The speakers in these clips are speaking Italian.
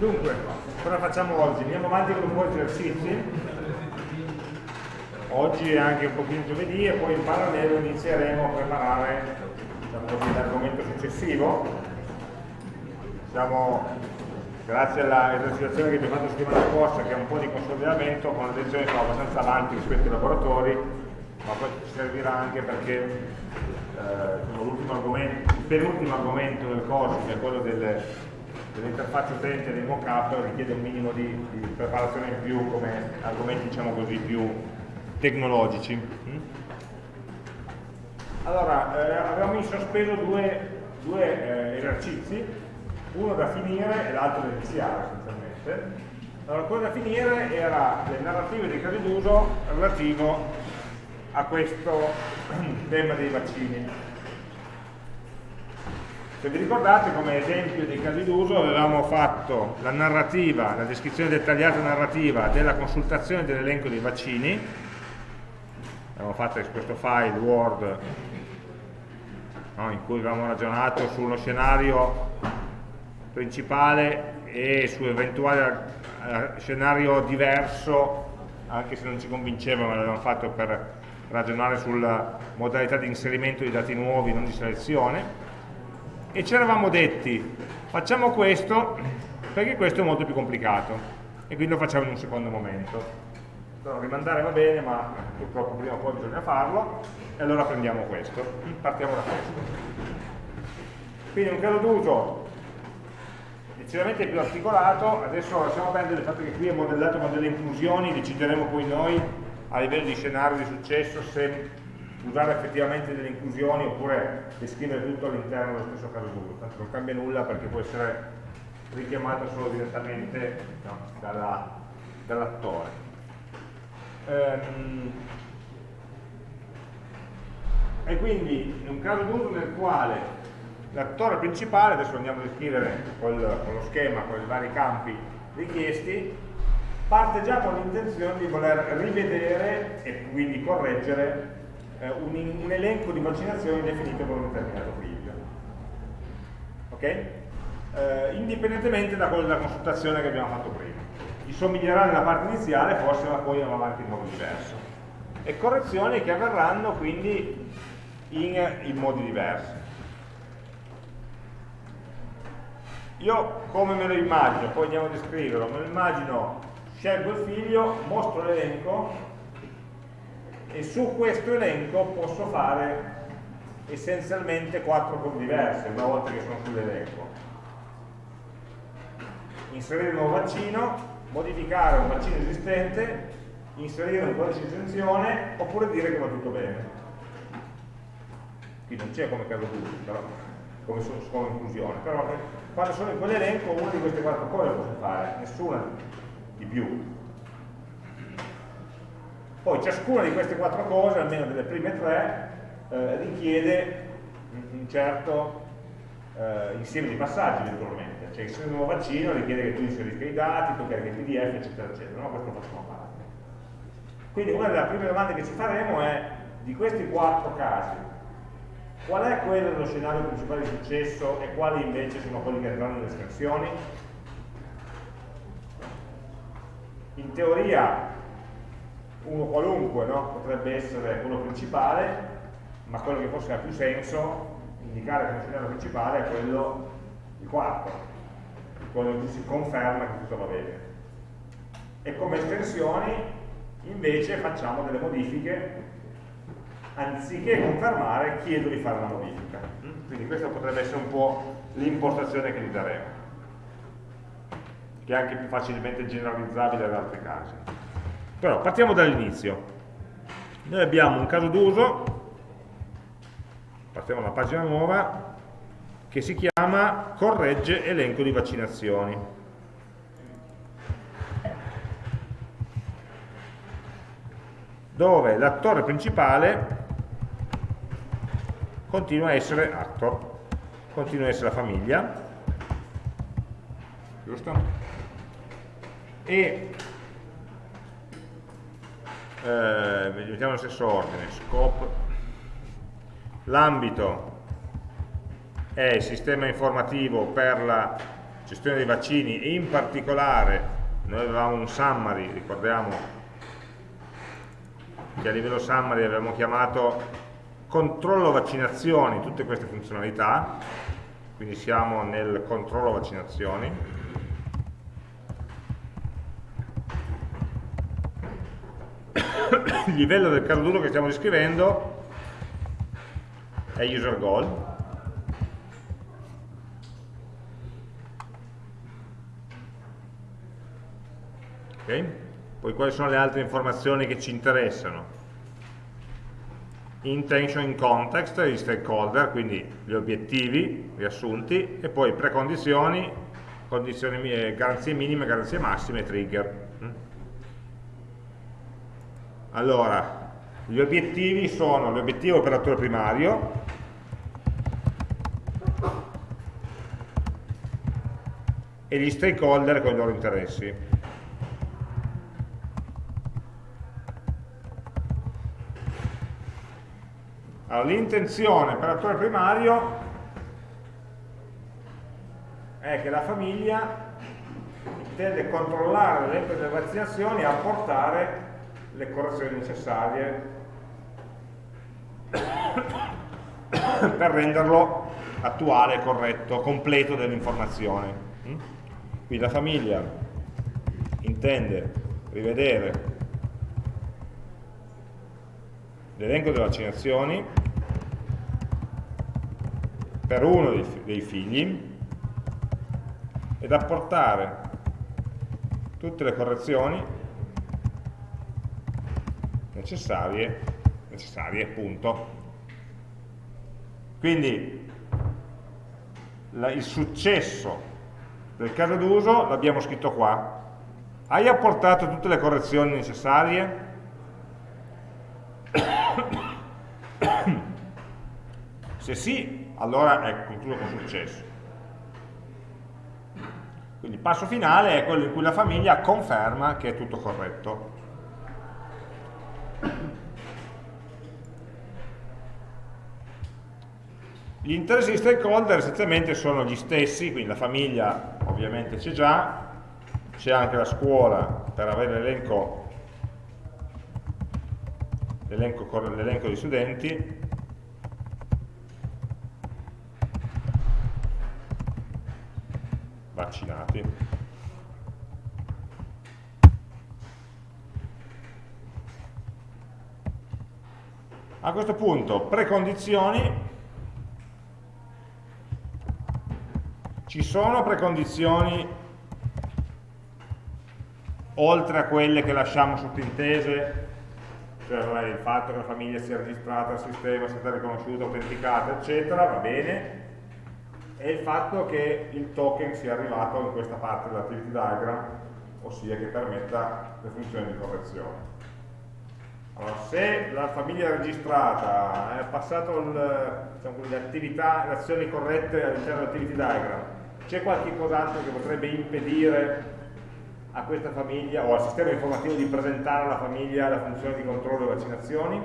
Dunque, cosa facciamo oggi? Andiamo avanti con un po' di esercizi. Oggi è anche un pochino giovedì e poi in parallelo inizieremo a preparare diciamo l'argomento successivo. Siamo, grazie all'esercitazione che abbiamo fatto la settimana scorsa, che è un po' di consolidamento, con la lezione siamo abbastanza avanti rispetto ai laboratori, ma poi ci servirà anche perché eh, argomento, il penultimo argomento del corso, che è quello delle dell'interfaccia utente dei mockup richiede un minimo di, di, preparazione in più come argomenti diciamo così più tecnologici. Mm? allora eh, avevamo in sospeso due, due eh, esercizi uno da finire e l'altro da iniziare essenzialmente. Allora quello da finire era le narrative dei casi d'uso relativo a questo tema dei vaccini se vi ricordate come esempio dei casi d'uso avevamo fatto la narrativa, la descrizione dettagliata narrativa della consultazione dell'elenco dei vaccini, abbiamo fatto questo file Word no, in cui avevamo ragionato sullo scenario principale e su eventuale eh, scenario diverso, anche se non ci convinceva, ma l'avevamo fatto per ragionare sulla modalità di inserimento di dati nuovi, non di selezione e ci eravamo detti. Facciamo questo perché questo è molto più complicato. E quindi lo facciamo in un secondo momento. Allora, rimandare va bene ma purtroppo prima o poi bisogna farlo. E allora prendiamo questo. Partiamo da questo. Quindi un caso d'uso decisamente più articolato. Adesso lasciamo perdere il fatto che qui è modellato con delle inclusioni decideremo poi noi a livello di scenario di successo se usare effettivamente delle inclusioni oppure descrivere tutto all'interno dello stesso caso d'uso, tanto non cambia nulla perché può essere richiamato solo direttamente no, dall'attore. Dall ehm, e quindi è un caso d'uso nel quale l'attore principale, adesso andiamo a descrivere con, con lo schema, con i vari campi richiesti, parte già con l'intenzione di voler rivedere e quindi correggere eh, un, un, elenco di vaccinazioni definito con un determinato figlio. Ok? Eh, indipendentemente da quella della consultazione che abbiamo fatto prima. Gli somiglierà nella parte iniziale, forse ma poi andiamo avanti in modo diverso. E correzioni che avverranno quindi in, in modi diversi. Io come me lo immagino, poi andiamo a descriverlo, me lo immagino, scelgo il figlio, mostro l'elenco e su questo elenco posso fare essenzialmente quattro cose diverse una volta che sono sull'elenco. Inserire un nuovo vaccino modificare un vaccino esistente inserire un codice di esenzione oppure dire che va tutto bene. Qui non c'è come caso d'uso però come, come inclusione però quando sono in quell'elenco una di queste quattro cose posso fare nessuna di più poi ciascuna di queste quattro cose, almeno delle prime tre, eh, richiede un certo eh, insieme di passaggi virtualmente. Cioè il nuovo vaccino richiede che tu inserisca i dati, tu carichi il PDF, eccetera, eccetera. No? Questo lo facciamo parte. Quindi una delle prime domande che ci faremo è, di questi quattro casi, qual è quello dello scenario principale di successo e quali invece sono quelli che andranno nelle estensioni? In teoria uno qualunque no? potrebbe essere quello principale, ma quello che forse ha più senso indicare come scenario principale è quello, il quarto, quello in cui si conferma che tutto va bene. E come estensioni invece facciamo delle modifiche, anziché confermare chiedo di fare una modifica. Quindi questa potrebbe essere un po' l'impostazione che gli daremo, che è anche più facilmente generalizzabile ad altri casi. Però partiamo dall'inizio. Noi abbiamo un caso d'uso, partiamo da una pagina nuova, che si chiama corregge elenco di vaccinazioni. Dove l'attore principale continua a essere actor, continua a essere la famiglia, giusto? E eh, mettiamo nello stesso ordine, scope, l'ambito è il sistema informativo per la gestione dei vaccini e in particolare noi avevamo un summary, ricordiamo che a livello summary avevamo chiamato controllo vaccinazioni, tutte queste funzionalità, quindi siamo nel controllo vaccinazioni, il livello del caso d'uso che stiamo descrivendo è user goal, Okay? Poi quali sono le altre informazioni che ci interessano? Intention in context, gli stakeholder, quindi gli obiettivi riassunti, e poi precondizioni, condizioni, garanzie minime, garanzie massime, trigger. Allora, gli obiettivi sono l'obiettivo operatore primario, e gli stakeholder con i loro interessi. Allora, l'intenzione per l'attore primario è che la famiglia intende controllare delle vaccinazioni e apportare le correzioni necessarie per renderlo attuale, corretto, completo dell'informazione. Quindi la famiglia intende rivedere l'elenco delle vaccinazioni per uno dei, figli ed apportare tutte le correzioni necessarie, necessarie appunto. Quindi la, il successo del caso d'uso l'abbiamo scritto qua. Hai apportato tutte le correzioni necessarie? Se sì, allora è concluso con successo. Quindi il passo finale è quello in cui la famiglia conferma che è tutto corretto. Gli interessi di stakeholder essenzialmente sono gli stessi, quindi la famiglia ovviamente c'è già, c'è anche la scuola per avere l'elenco di studenti, vaccinati. A questo punto, precondizioni. Ci sono precondizioni oltre a quelle che lasciamo sottintese, cioè il fatto che la famiglia sia registrata al sistema, sia stata riconosciuta, autenticata, eccetera, va bene, e il fatto che il token sia arrivato in questa parte dell'activity diagram, ossia che permetta le funzioni di correzione. Allora, se la famiglia registrata ha passato diciamo, le azioni corrette all'interno dell'activity diagram, c'è qualche cos'altro che potrebbe impedire a questa famiglia o al sistema informativo di presentare alla famiglia la funzione di controllo delle vaccinazioni?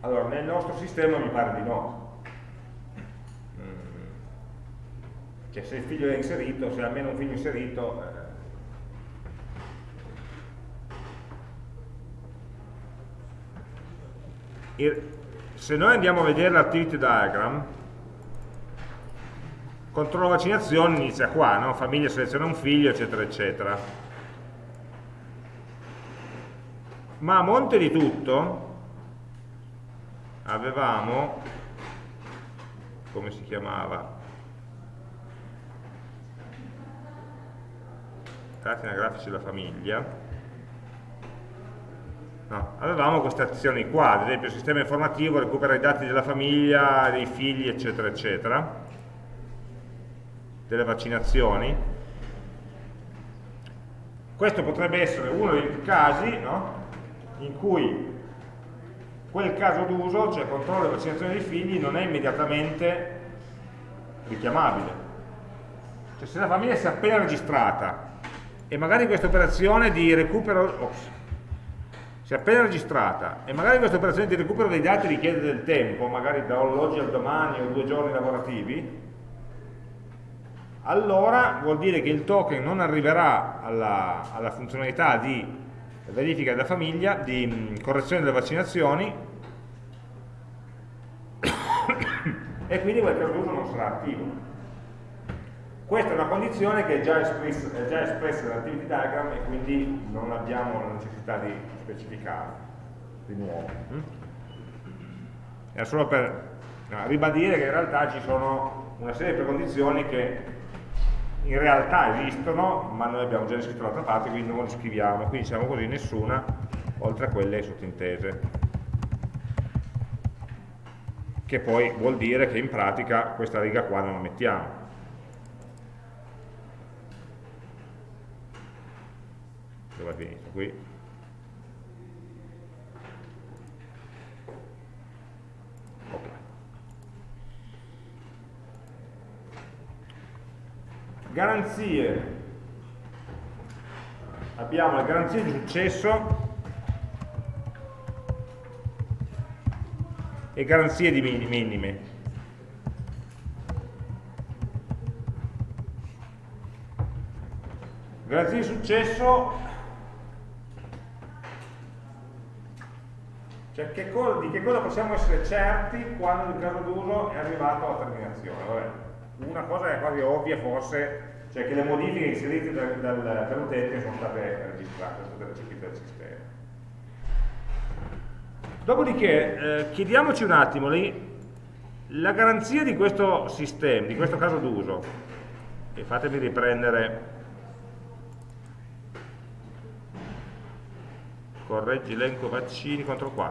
Allora, nel nostro sistema mi pare di no. Cioè, se il figlio è inserito, se almeno un figlio inserito... Eh. Se noi andiamo a vedere l'activity diagram, controllo vaccinazione inizia qua, no? famiglia seleziona un figlio, eccetera, eccetera. Ma a monte di tutto, avevamo come si chiamava dati anagrafici della famiglia no, avevamo queste azioni qua ad esempio il sistema informativo recupera i dati della famiglia dei figli eccetera eccetera delle vaccinazioni questo potrebbe essere uno dei casi no, in cui quel caso d'uso, cioè controllo della vaccinazione dei figli, non è immediatamente richiamabile. Cioè se la famiglia si è appena registrata e magari questa operazione di recupero, ops, se appena registrata e magari questa operazione di recupero dei dati richiede del tempo, magari dall'oggi al domani o due giorni lavorativi, allora vuol dire che il token non arriverà alla, alla funzionalità di verifica della famiglia, di mm, correzione delle vaccinazioni e quindi quel caso non sarà attivo. Questa è una condizione che è già, espressa, è già espressa nell'activity diagram e quindi non abbiamo la necessità di specificare di nuovo. Era solo per ribadire che in realtà ci sono una serie di precondizioni che in realtà esistono, ma noi abbiamo già descritto dall'altra parte, quindi non le scriviamo, quindi diciamo così nessuna, oltre a quelle sottintese. Che poi vuol dire che in pratica questa riga qua non la mettiamo. Dove è finito? Qui. garanzie abbiamo le garanzie di successo e garanzie di minime garanzie di successo cioè che cosa, di che cosa possiamo essere certi quando il caso d'uso è arrivato alla terminazione Vabbè una cosa è quasi ovvia forse, cioè che le modifiche inserite dal, dal, dall'utente sono state registrate, sono state recepite dal sistema. Dopodiché eh, chiediamoci un attimo lì, la garanzia di questo sistema, di questo caso d'uso, e fatemi riprendere, correggi elenco vaccini, contro qua,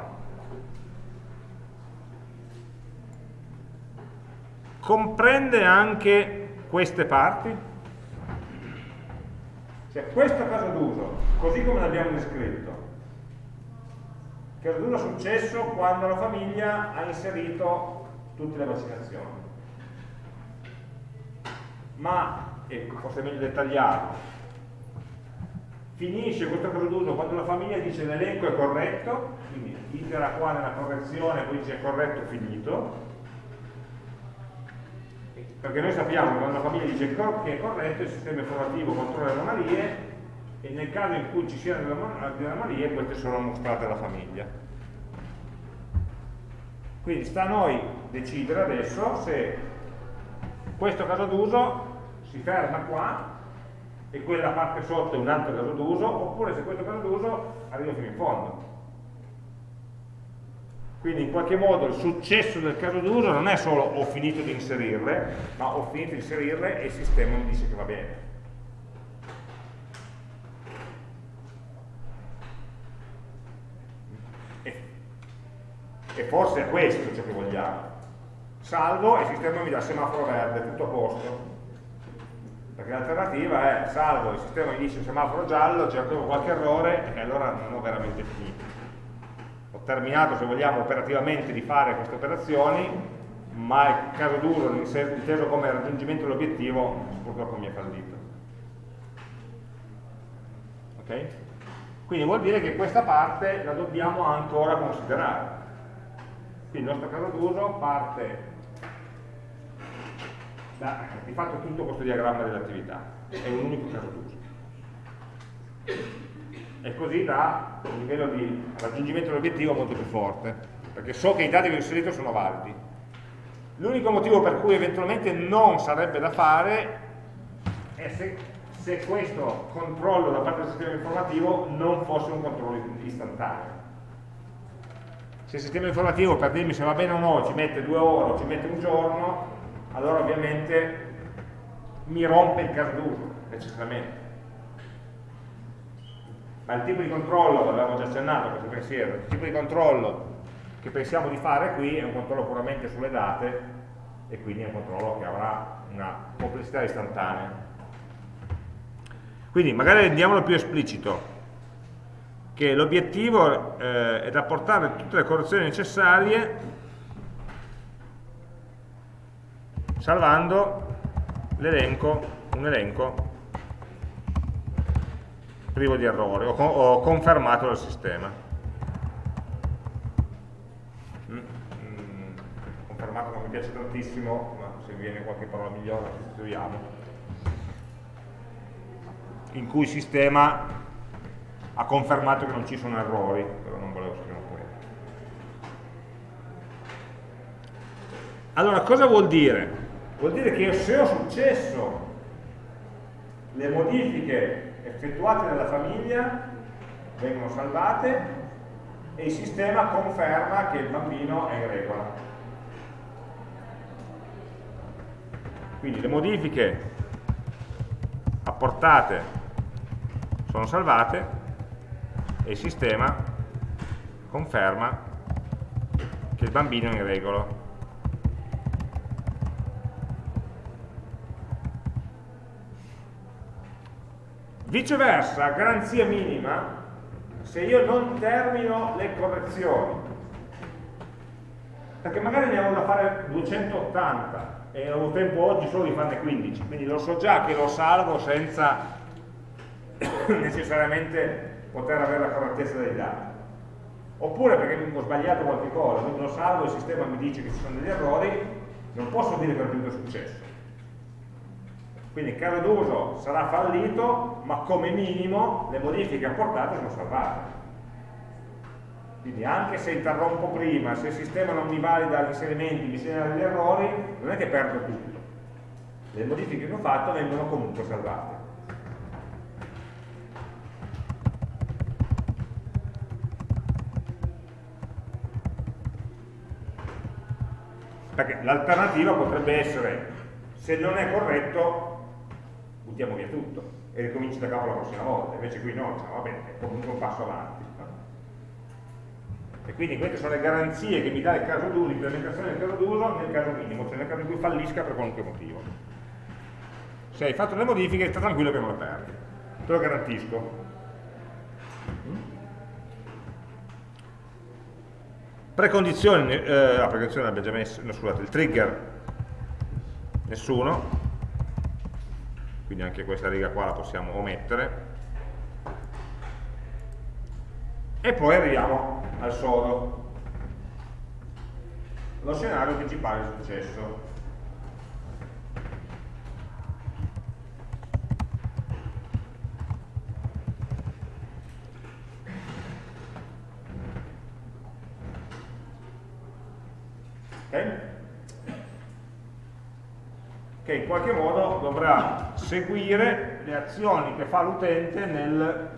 comprende anche queste parti? Cioè questo caso d'uso, così come l'abbiamo descritto, caso d'uso è successo quando la famiglia ha inserito tutte le vaccinazioni. Ma, e forse è meglio dettagliato, finisce questo caso d'uso quando la famiglia dice l'elenco è corretto, quindi itera qua nella correzione, poi dice corretto finito, perché noi sappiamo che quando la famiglia dice che è corretto il sistema informativo controlla le anomalie e nel caso in cui ci siano delle anomalie queste sono mostrate alla famiglia. Quindi sta a noi decidere adesso se questo caso d'uso si ferma qua e quella parte sotto è un altro caso d'uso oppure se questo caso d'uso arriva fino in fondo quindi in qualche modo il successo del caso d'uso non è solo ho finito di inserirle, ma ho finito di inserirle e il sistema mi dice che va bene. E, e forse è questo ciò che vogliamo. Salvo e il sistema mi dà semaforo verde, tutto a posto. Perché l'alternativa è salvo, il sistema mi dice semaforo giallo, c'è ancora qualche errore e allora non ho veramente finito terminato, se vogliamo, operativamente di fare queste operazioni, ma il caso duro, inteso come raggiungimento dell'obiettivo, purtroppo mi è fallito. Ok? Quindi vuol dire che questa parte la dobbiamo ancora considerare. Quindi il nostro caso d'uso parte da, di fatto tutto questo diagramma dell'attività, è un unico caso d'uso e così da un livello di raggiungimento dell'obiettivo molto più forte, perché so che i dati che ho inserito sono validi. L'unico motivo per cui eventualmente non sarebbe da fare è se, se questo controllo da parte del sistema informativo non fosse un controllo istantaneo. Se il sistema informativo per dirmi se va bene o no ci mette due ore o ci mette un giorno, allora ovviamente mi rompe il caso d'uso necessariamente ma il tipo di controllo, l'avevamo già accennato questo pensiero, il tipo di controllo che pensiamo di fare qui è un controllo puramente sulle date e quindi è un controllo che avrà una complessità istantanea. Quindi magari rendiamolo più esplicito, che l'obiettivo eh, è da portare tutte le correzioni necessarie salvando l'elenco, un elenco privo di errori, ho, ho confermato dal sistema. Mm, mm, confermato non mi piace tantissimo, ma se viene qualche parola migliore la scriviamo. In cui il sistema ha confermato che non ci sono errori, però non volevo scrivere un quello. Allora, cosa vuol dire? Vuol dire che se ho successo le modifiche effettuate dalla famiglia vengono salvate e il sistema conferma che il bambino è in regola. Quindi le modifiche apportate sono salvate e il sistema conferma che il bambino è in regola. Viceversa, garanzia minima, se io non termino le correzioni, perché magari ne avevo da fare 280 e ho tempo oggi solo di farne 15, quindi lo so già che lo salvo senza necessariamente poter avere la correttezza dei dati. Oppure perché ho sbagliato qualche cosa, quindi lo salvo, il sistema mi dice che ci sono degli errori, non posso dire che non è successo. Quindi il caso d'uso sarà fallito, ma come minimo le modifiche apportate sono salvate. Quindi anche se interrompo prima, se il sistema non mi valida gli inserimenti, mi segnala degli errori, non è che perdo tutto. Le modifiche che ho fatto vengono comunque salvate. Perché l'alternativa potrebbe essere, se non è corretto, buttiamo via tutto e ricominci da capo la prossima volta. Invece qui no, diciamo, va bene, è comunque un passo avanti. E quindi queste sono le garanzie che mi dà il caso d'uso, l'implementazione del caso d'uso nel caso minimo, cioè nel caso in cui fallisca per qualunque motivo. Se hai fatto le modifiche, sta tranquillo che non le perdi. Te lo garantisco. Precondizioni, eh, la precondizione l'abbiamo già messo, no, scusate, il trigger nessuno, quindi anche questa riga qua la possiamo omettere. E poi arriviamo al sodo. Lo scenario principale è successo. Okay? Che in qualche modo dovrà seguire le azioni che fa l'utente nel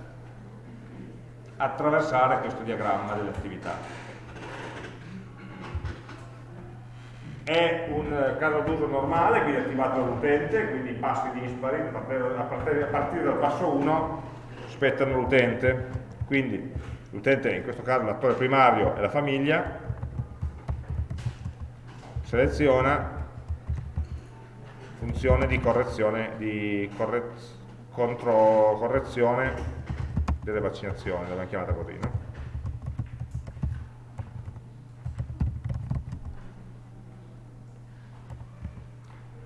attraversare questo diagramma delle attività. È un caso d'uso normale, quindi attivato dall'utente, quindi i passi dispari, a partire dal passo 1 spettano l'utente, quindi l'utente in questo caso l'attore primario è la famiglia, seleziona funzione di correzione, di correz contro correzione delle vaccinazioni, l'abbiamo chiamata così, no?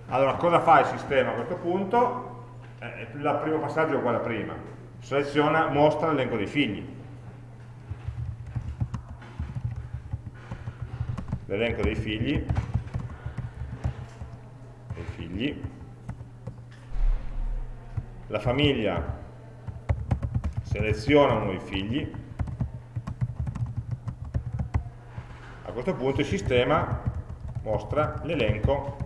Allora, cosa fa il sistema a questo punto? Eh, il primo passaggio è uguale a prima. Seleziona, mostra l'elenco dei figli. L'elenco dei figli. Figli. La famiglia seleziona uno dei figli, a questo punto il sistema mostra l'elenco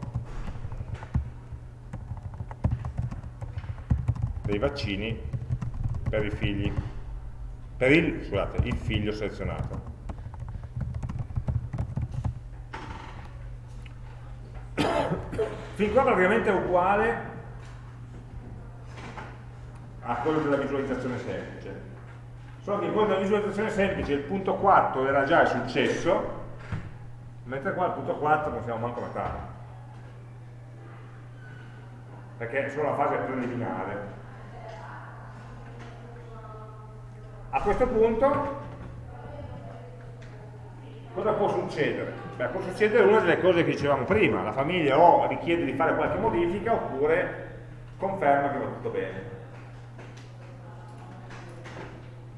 dei vaccini per i figli, per il, scusate, il figlio selezionato. Fin qua praticamente è uguale a quello della visualizzazione semplice. Solo che in quello della visualizzazione semplice il punto 4 era già il successo, mentre qua il punto 4 non siamo manco metà. Perché è solo la fase preliminare. A questo punto cosa può succedere? Beh, può succedere una delle cose che dicevamo prima, la famiglia o richiede di fare qualche modifica oppure conferma che va tutto bene.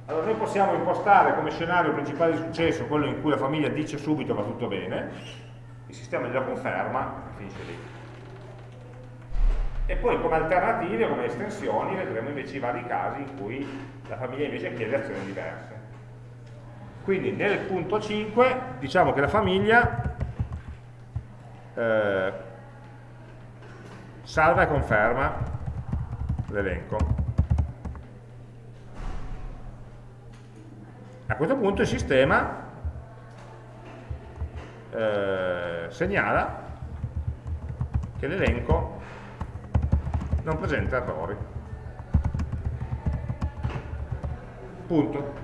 Allora noi possiamo impostare come scenario principale di successo quello in cui la famiglia dice subito va tutto bene, il sistema glielo conferma e finisce lì. E poi come alternative, come estensioni, vedremo invece i vari casi in cui la famiglia invece chiede azioni diverse. Quindi nel punto 5 diciamo che la famiglia eh, salva e conferma l'elenco. A questo punto il sistema eh, segnala che l'elenco non presenta errori. Punto.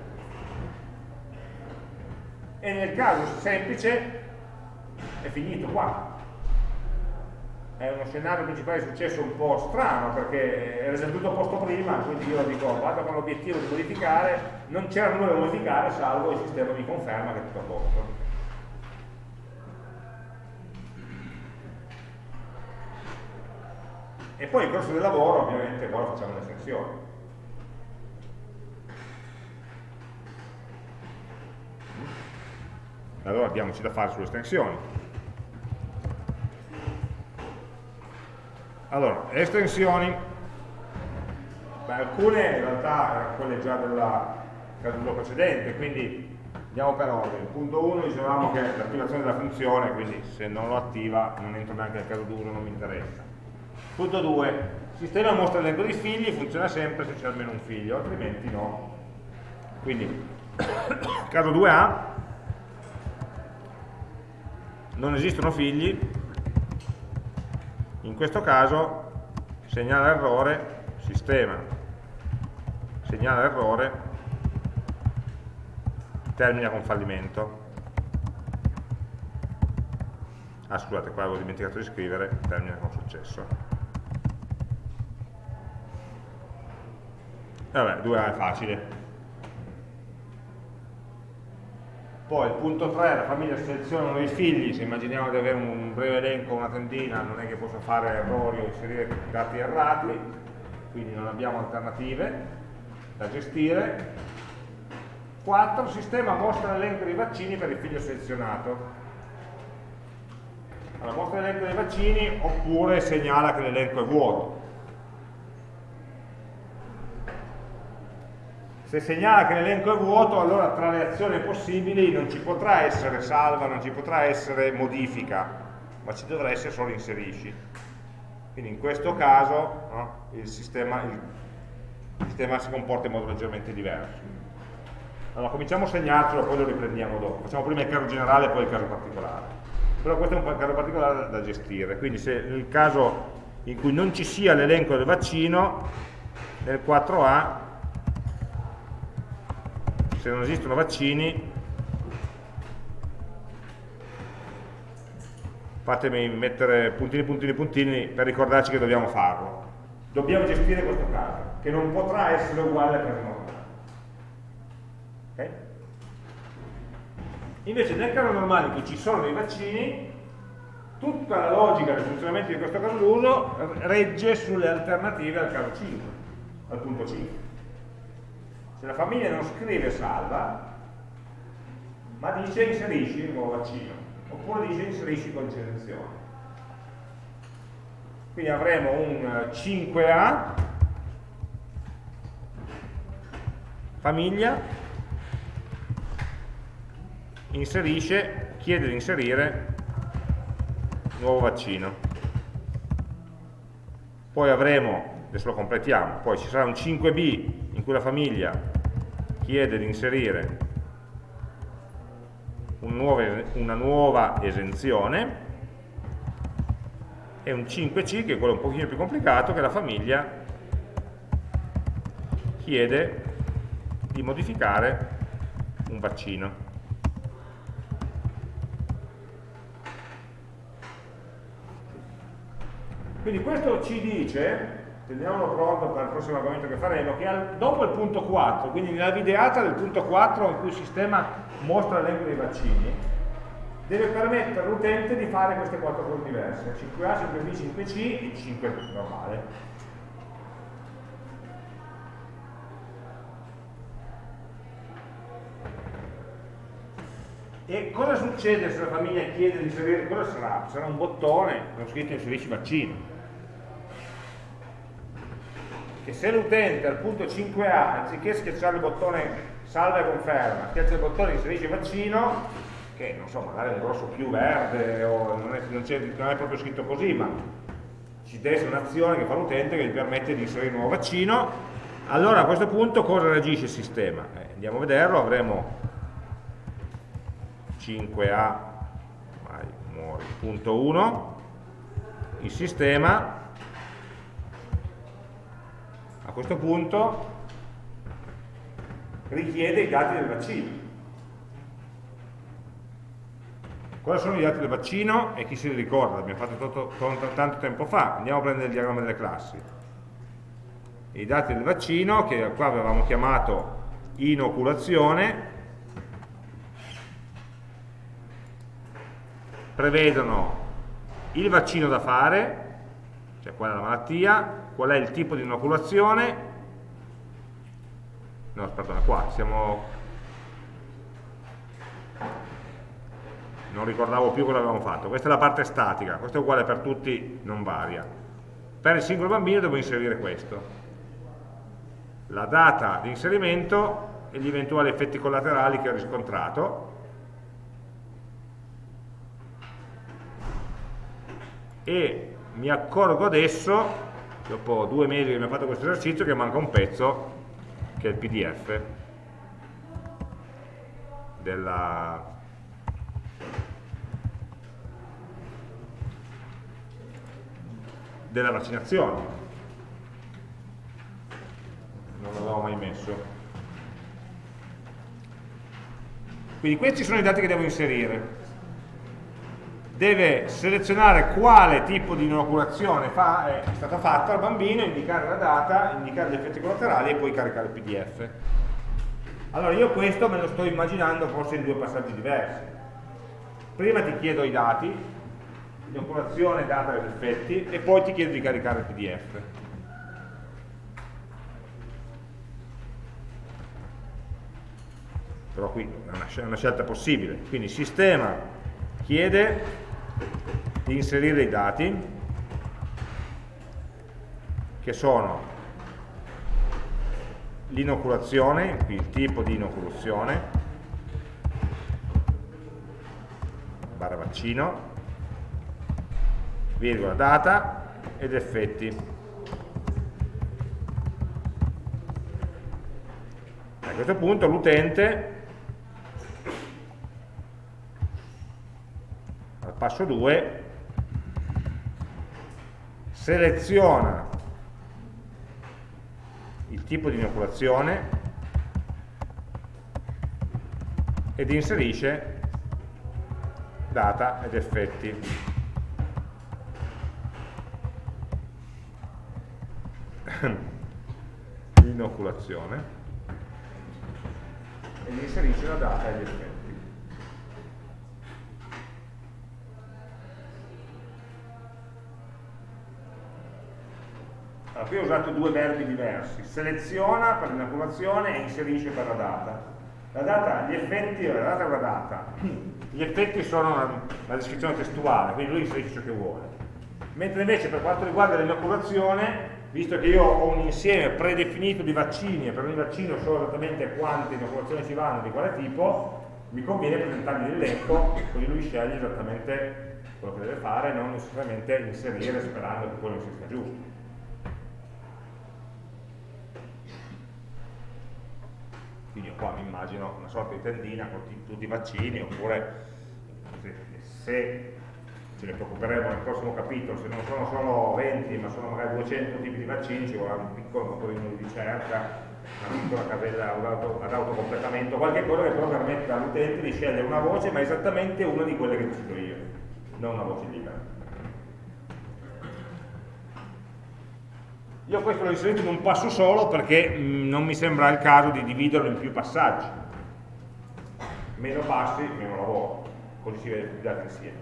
E nel caso semplice è finito qua. È uno scenario principale di successo un po' strano perché era già tutto posto prima, quindi io dico vado con l'obiettivo di modificare, non c'era nulla da modificare salvo il sistema mi conferma che è tutto a posto. e poi in corso del lavoro ovviamente poi facciamo l'estensione allora abbiamoci da fare sulle estensioni allora, estensioni Beh, alcune in realtà erano quelle già della caduta precedente quindi andiamo per ordine punto 1 dicevamo che l'attivazione della funzione quindi se non lo attiva non entro neanche nel caso d'uso non mi interessa Punto 2. Il sistema mostra l'elenco dei figli, funziona sempre se c'è almeno un figlio, altrimenti no. Quindi, caso 2A, non esistono figli, in questo caso segnala errore, sistema segnala errore, termina con fallimento. Ah scusate, qua avevo dimenticato di scrivere, termina con successo. Vabbè, 2A è facile. Poi il punto 3, la famiglia seleziona uno dei figli, se immaginiamo di avere un breve elenco, una tendina, non è che posso fare errori o inserire dati errati, quindi non abbiamo alternative da gestire. 4. Il sistema mostra l'elenco dei vaccini per il figlio selezionato. Allora, mostra l'elenco dei vaccini oppure segnala che l'elenco è vuoto. Se segnala che l'elenco è vuoto, allora tra le azioni possibili non ci potrà essere salva, non ci potrà essere modifica, ma ci dovrà essere solo inserisci. Quindi in questo caso no, il, sistema, il, sistema, si comporta in modo leggermente diverso. Allora cominciamo a segnarcelo, poi lo riprendiamo dopo. Facciamo prima il caso generale e poi il caso particolare. Però questo è un caso particolare da, da gestire. Quindi se nel caso in cui non ci sia l'elenco del vaccino, nel 4A se non esistono vaccini fatemi mettere puntini puntini puntini per ricordarci che dobbiamo farlo. Dobbiamo gestire questo caso che non potrà essere uguale al caso normale. Okay? invece nel caso normale in cui ci sono dei vaccini tutta la logica del funzionamento di questo caso d'uso regge sulle alternative al caso 5 al punto 5 se la famiglia non scrive salva, ma dice inserisci il nuovo vaccino, oppure dice inserisci con selezione. Quindi avremo un 5A, famiglia, inserisce, chiede di inserire nuovo vaccino. Poi avremo adesso lo completiamo, poi ci sarà un 5b in cui la famiglia chiede di inserire un nuovo, una nuova esenzione e un 5c che è quello un pochino più complicato che la famiglia chiede di modificare un vaccino. Quindi questo ci dice teniamolo pronto per il prossimo argomento che faremo, che al, dopo il punto 4, quindi nella videata del punto 4 in cui il sistema mostra l'elenco dei vaccini, deve permettere all'utente di fare queste quattro cose diverse, 5A, 5B, 5C e 5 normale. E cosa succede se la famiglia chiede di inserire, cosa sarà? Sarà un bottone con scritto inserisci vaccino. Che se l'utente al punto 5A, anziché schiacciare il bottone salva e conferma, schiaccia il bottone inserisci vaccino, che non so, magari è un grosso più verde o non è, non, non è proprio scritto così, ma ci deve essere un'azione che fa l'utente che gli permette di inserire un nuovo vaccino, allora a questo punto cosa reagisce il sistema? Eh, andiamo a vederlo, avremo 5A punto 1 il sistema a questo punto richiede i dati del vaccino. Cosa sono i dati del vaccino e chi si ricorda? L'abbiamo fatto tanto tempo fa. Andiamo a prendere il diagramma delle classi. I dati del vaccino che qua avevamo chiamato inoculazione prevedono il vaccino da fare, cioè qual è la malattia, qual è il tipo di inoculazione, no aspetta qua, siamo, non ricordavo più cosa avevamo fatto, questa è la parte statica, questo è uguale per tutti, non varia. Per il singolo bambino devo inserire questo, la data di inserimento e gli eventuali effetti collaterali che ho riscontrato, e mi accorgo adesso, dopo due mesi che abbiamo fatto questo esercizio, che manca un pezzo, che è il PDF della, della vaccinazione. Non l'avevo mai messo. Quindi questi sono i dati che devo inserire deve selezionare quale tipo di inoculazione fa, è stata fatta al bambino, indicare la data, indicare gli effetti collaterali e poi caricare il PDF. Allora io questo me lo sto immaginando forse in due passaggi diversi. Prima ti chiedo i dati, inoculazione, data ed effetti, e poi ti chiedo di caricare il PDF. Però qui è una scelta possibile. Quindi sistema chiede di inserire i dati che sono l'inoculazione, qui il tipo di inoculazione, barra vaccino, virgola data ed effetti. A questo punto l'utente al passo 2 seleziona il tipo di inoculazione ed inserisce data ed effetti. Inoculazione ed inserisce la data ed effetti. Allora, qui ho usato due verbi diversi, seleziona per l'inoculazione e inserisce per la data. La data, gli effetti, la data è una data, gli effetti sono una, una descrizione testuale, quindi lui inserisce ciò che vuole. Mentre invece per quanto riguarda l'inoculazione, visto che io ho un insieme predefinito di vaccini e per ogni vaccino so esattamente quante inoculazioni ci vanno, di quale tipo, mi conviene presentargli l'elenco, così lui sceglie esattamente quello che deve fare, non necessariamente inserire sperando che quello sia giusto. Quindi qua mi immagino una sorta di tendina con tutti i vaccini oppure se, se ce ne preoccuperemo nel prossimo capitolo se non sono solo 20 ma sono magari 200 tipi di vaccini ci vorrà un piccolo motorino di ricerca una piccola casella ad autocompletamento qualche cosa che però permetta all'utente di scegliere una voce ma esattamente una di quelle che decido io non una voce libera Io questo l'ho inserito in un passo solo perché mh, mm, non mi sembra il caso di dividerlo in più passaggi. Meno passi, meno lavoro, così si vede i dati insieme.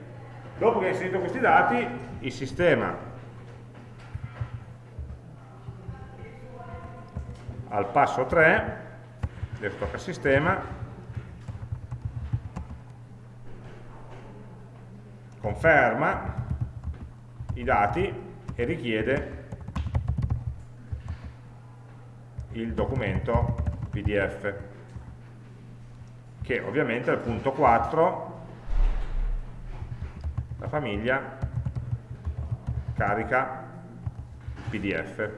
Dopo che ho inserito questi dati, il sistema al passo 3, adesso tocca sistema, conferma i dati e richiede il documento PDF che ovviamente al punto 4 la famiglia carica PDF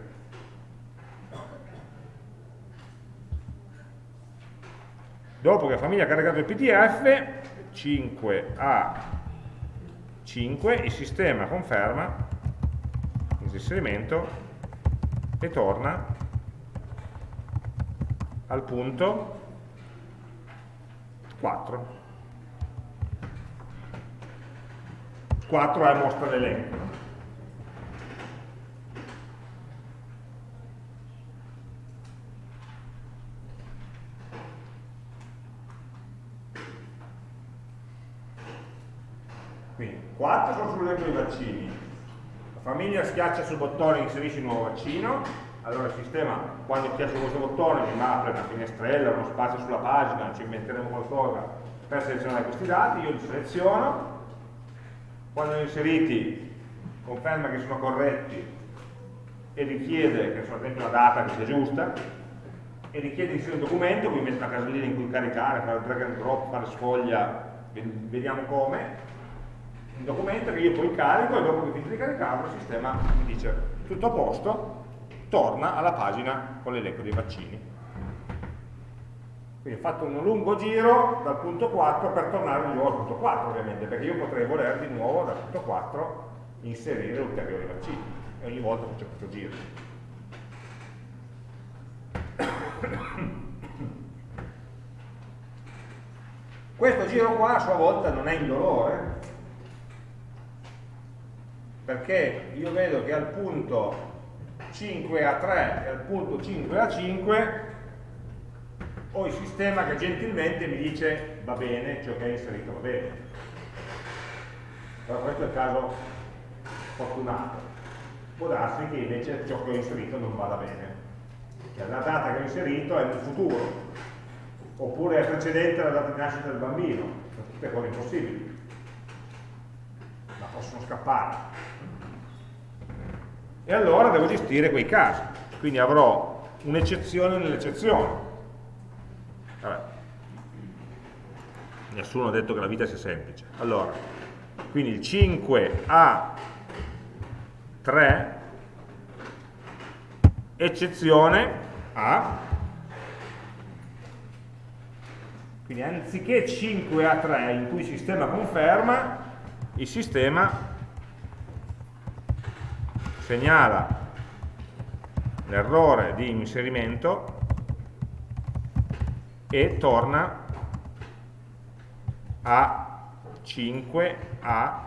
dopo che la famiglia ha caricato il PDF 5 a 5 il sistema conferma l'inserimento e torna al punto. 4 4 è mostra l'elenco Quindi 4 sono sull'elenco dei vaccini, la famiglia schiaccia sul bottone e inserisce il nuovo vaccino, allora il sistema quando schiaccia questo bottone mi apre una finestrella, uno spazio sulla pagina, ci inventeremo qualcosa per selezionare questi dati, io li seleziono, quando li ho inseriti conferma che sono corretti e richiede che sono dentro una data che sia giusta e richiede inserire un documento, quindi metto una casellina in cui caricare, fare drag and drop, fare sfoglia, vediamo come, un documento che io poi carico e dopo che finisco di caricarlo il sistema mi dice tutto a posto, torna alla pagina con l'elenco dei vaccini. Quindi ho fatto un lungo giro dal punto 4 per tornare di nuovo al punto 4 ovviamente, perché io potrei voler di nuovo dal punto 4 inserire ulteriori vaccini e ogni volta faccio questo giro. Questo giro qua a sua volta non è indolore, perché io vedo che al punto 5 a 3 e al punto 5 a 5 ho il sistema che gentilmente mi dice va bene, ciò che hai inserito va bene. Però questo è il caso fortunato. Può darsi che invece ciò che ho inserito non vada bene. Cioè la data che ho inserito è nel futuro, oppure è precedente alla data di nascita del bambino, sono tutte cose impossibili, ma possono scappare e allora devo gestire quei casi. Quindi avrò un'eccezione nell'eccezione. Nessuno ha detto che la vita sia semplice. Allora quindi il 5 a 3 eccezione a quindi anziché 5 a 3 in cui il sistema conferma il sistema segnala l'errore di inserimento e torna a 5 a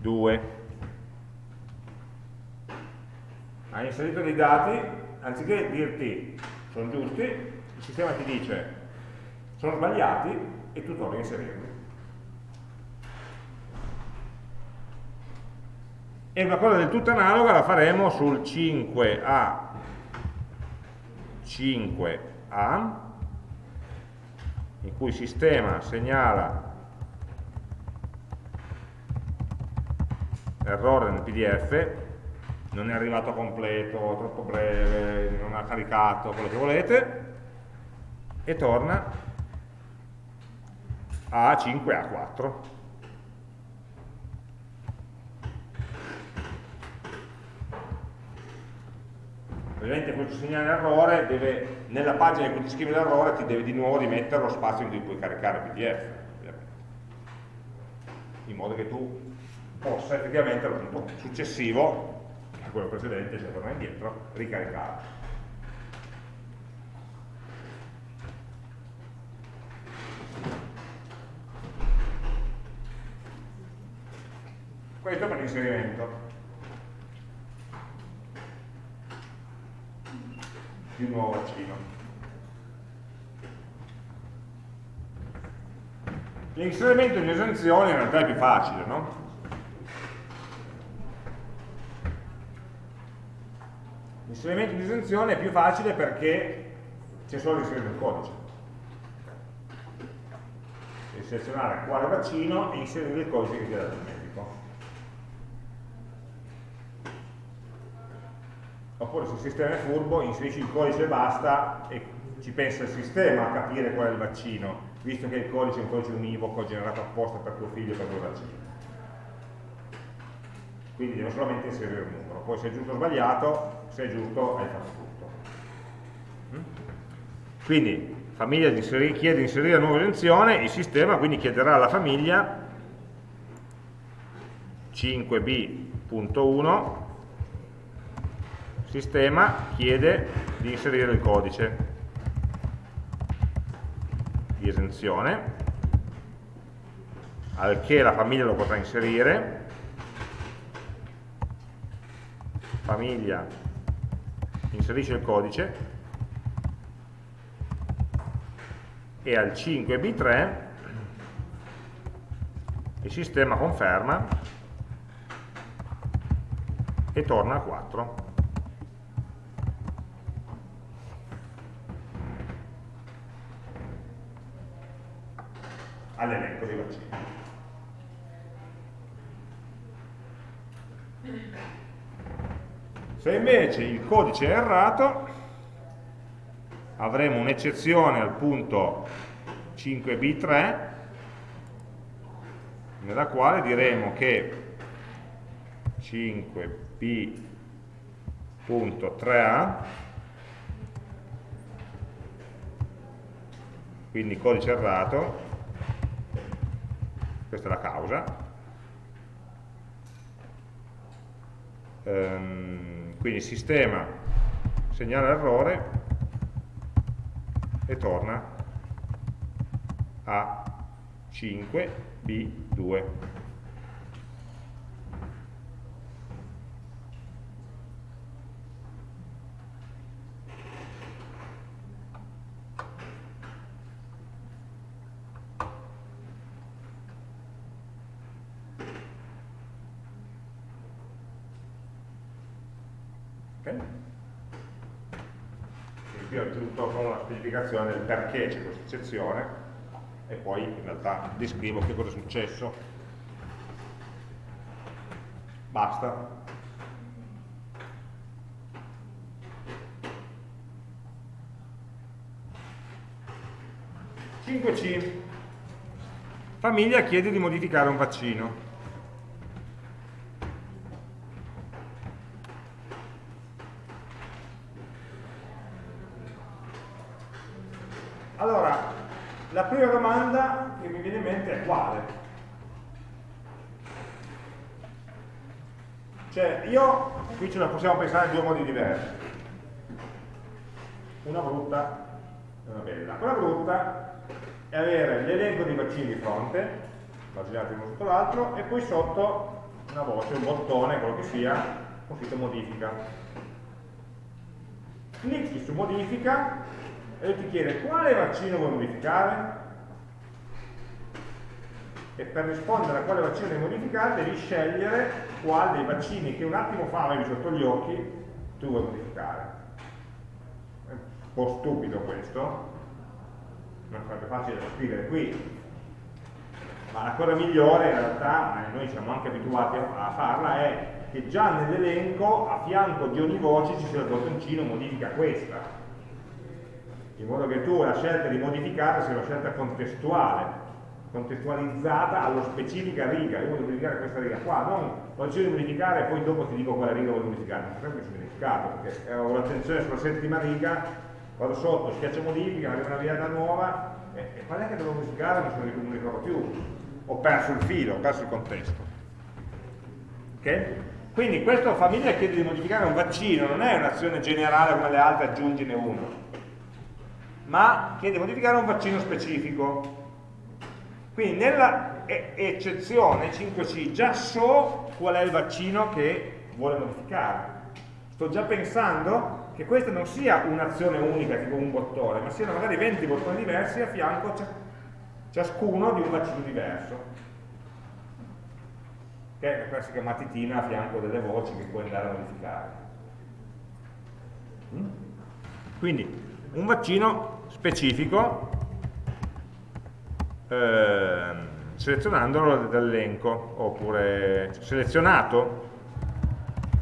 2 ha inserito dei dati anziché dirti sono giusti il sistema ti dice sono sbagliati e tu torni a inserirli e una cosa del tutto analoga la faremo sul 5A 5A in cui il sistema segnala errore nel pdf non è arrivato completo, troppo breve, non ha caricato, quello che volete e torna a 5A4 ovviamente questo segnale errore deve, nella pagina in cui ti scrive l'errore ti deve di nuovo rimettere lo spazio in cui puoi caricare il pdf ovviamente. in modo che tu possa effettivamente al punto successivo a quello precedente, se torna indietro, ricaricare questo per l'inserimento di un nuovo vaccino. L'inserimento in esenzione in realtà è più facile, no? L'inserimento in esenzione è più facile perché c'è solo l'inserimento del codice. selezionare quale vaccino e inserire il codice che ti ha dato il medico. Oppure se il sistema è furbo, inserisci il codice e basta e ci pensa il sistema a capire qual è il vaccino, visto che il codice è un codice univoco generato apposta per tuo figlio per quel vaccino. Quindi devo solamente inserire il numero, poi se è giusto o sbagliato, se è giusto hai fatto tutto. Mm? Quindi famiglia chiede di inserire la nuova esenzione, il sistema quindi chiederà alla famiglia 5b.1 sistema chiede di inserire il codice di esenzione al che la famiglia lo potrà inserire famiglia inserisce il codice e al 5b3 il sistema conferma e torna a 4 all'elenco dei vaccini se invece il codice è errato avremo un'eccezione al punto 5b3 nella quale diremo che 5b.3a quindi codice errato questa è la causa. Ehm, quindi il sistema segnala l'errore e torna a 5b2 spiegazione del perché c'è questa eccezione e poi in realtà descrivo che cosa è successo. Basta. c Famiglia chiede di modificare un vaccino. prima domanda che mi viene in mente è quale? Cioè, io, qui ce la possiamo pensare in due modi diversi. Una brutta e una bella. Quella brutta è avere l'elenco dei vaccini di fronte, immaginate uno sotto l'altro, e poi sotto una voce, un bottone, quello che sia, con scritto modifica. Clicchi su modifica e ti chiede quale vaccino vuoi modificare e per rispondere a quale vaccino modificare devi scegliere quale dei vaccini che un attimo fa avevi sotto gli occhi tu vuoi modificare. È un po' stupido questo, non sarebbe facile da scrivere qui, ma la cosa migliore in realtà, noi siamo anche abituati a, farla, è che già nell'elenco a fianco di ogni voce ci sia il bottoncino modifica questa, in modo che tu la scelta di modificare sia una scelta contestuale, contestualizzata allo specifica riga, io voglio modificare questa riga qua, non ho deciso di modificare e poi dopo ti dico quale riga voglio modificare, non sempre si modificato, perché ho l'attenzione sulla settima riga, vado sotto, schiaccio modifica, arriva una riga nuova, e, e qual è che devo modificare? Non se ne ricordo più, ho perso il filo, ho perso il contesto. Ok? Quindi questa famiglia chiede di modificare un vaccino, non è un'azione generale come le altre, aggiungine uno, ma chiede di modificare un vaccino specifico. Quindi nella eccezione 5C già so qual è il vaccino che vuole modificare. Sto già pensando che questa non sia un'azione unica, tipo un bottone, ma siano magari 20 bottoni diversi a fianco ciascuno di un vaccino diverso. Che è la classica matitina a fianco delle voci che puoi andare a modificare. Mm? Quindi un vaccino specifico eh, selezionandolo dall'elenco, oppure selezionato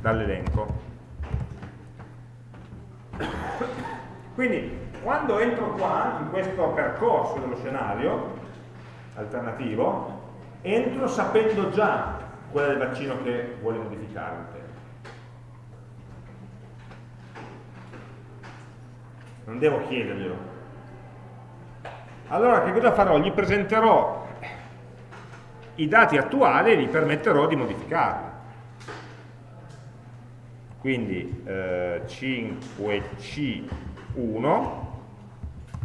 dall'elenco. Quindi quando entro qua, in questo percorso dello scenario alternativo, entro sapendo già è il vaccino che vuole modificare tema. Non devo chiederglielo. Allora che cosa farò? Gli presenterò i dati attuali e gli permetterò di modificarli. Quindi eh, 5C1,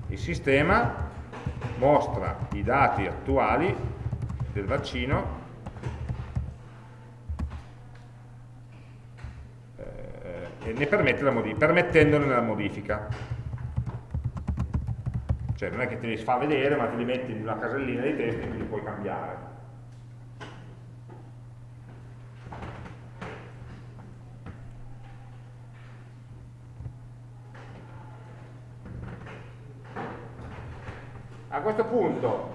il sistema mostra i dati attuali del vaccino eh, e ne permette la permettendone la modifica. Cioè non è che te li fa vedere, ma te li metti in una casellina di testo e quindi puoi cambiare. A questo punto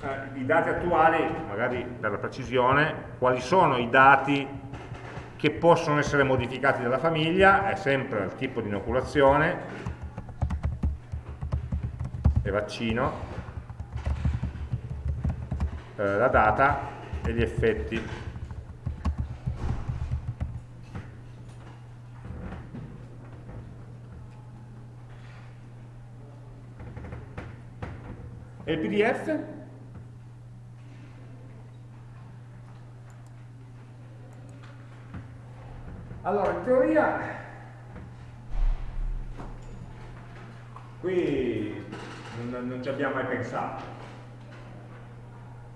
eh, i dati attuali, magari per la precisione, quali sono i dati che possono essere modificati dalla famiglia, è sempre il tipo di inoculazione e vaccino, eh, la data e gli effetti. E il PDF? Allora, in teoria, qui non, non ci abbiamo mai pensato.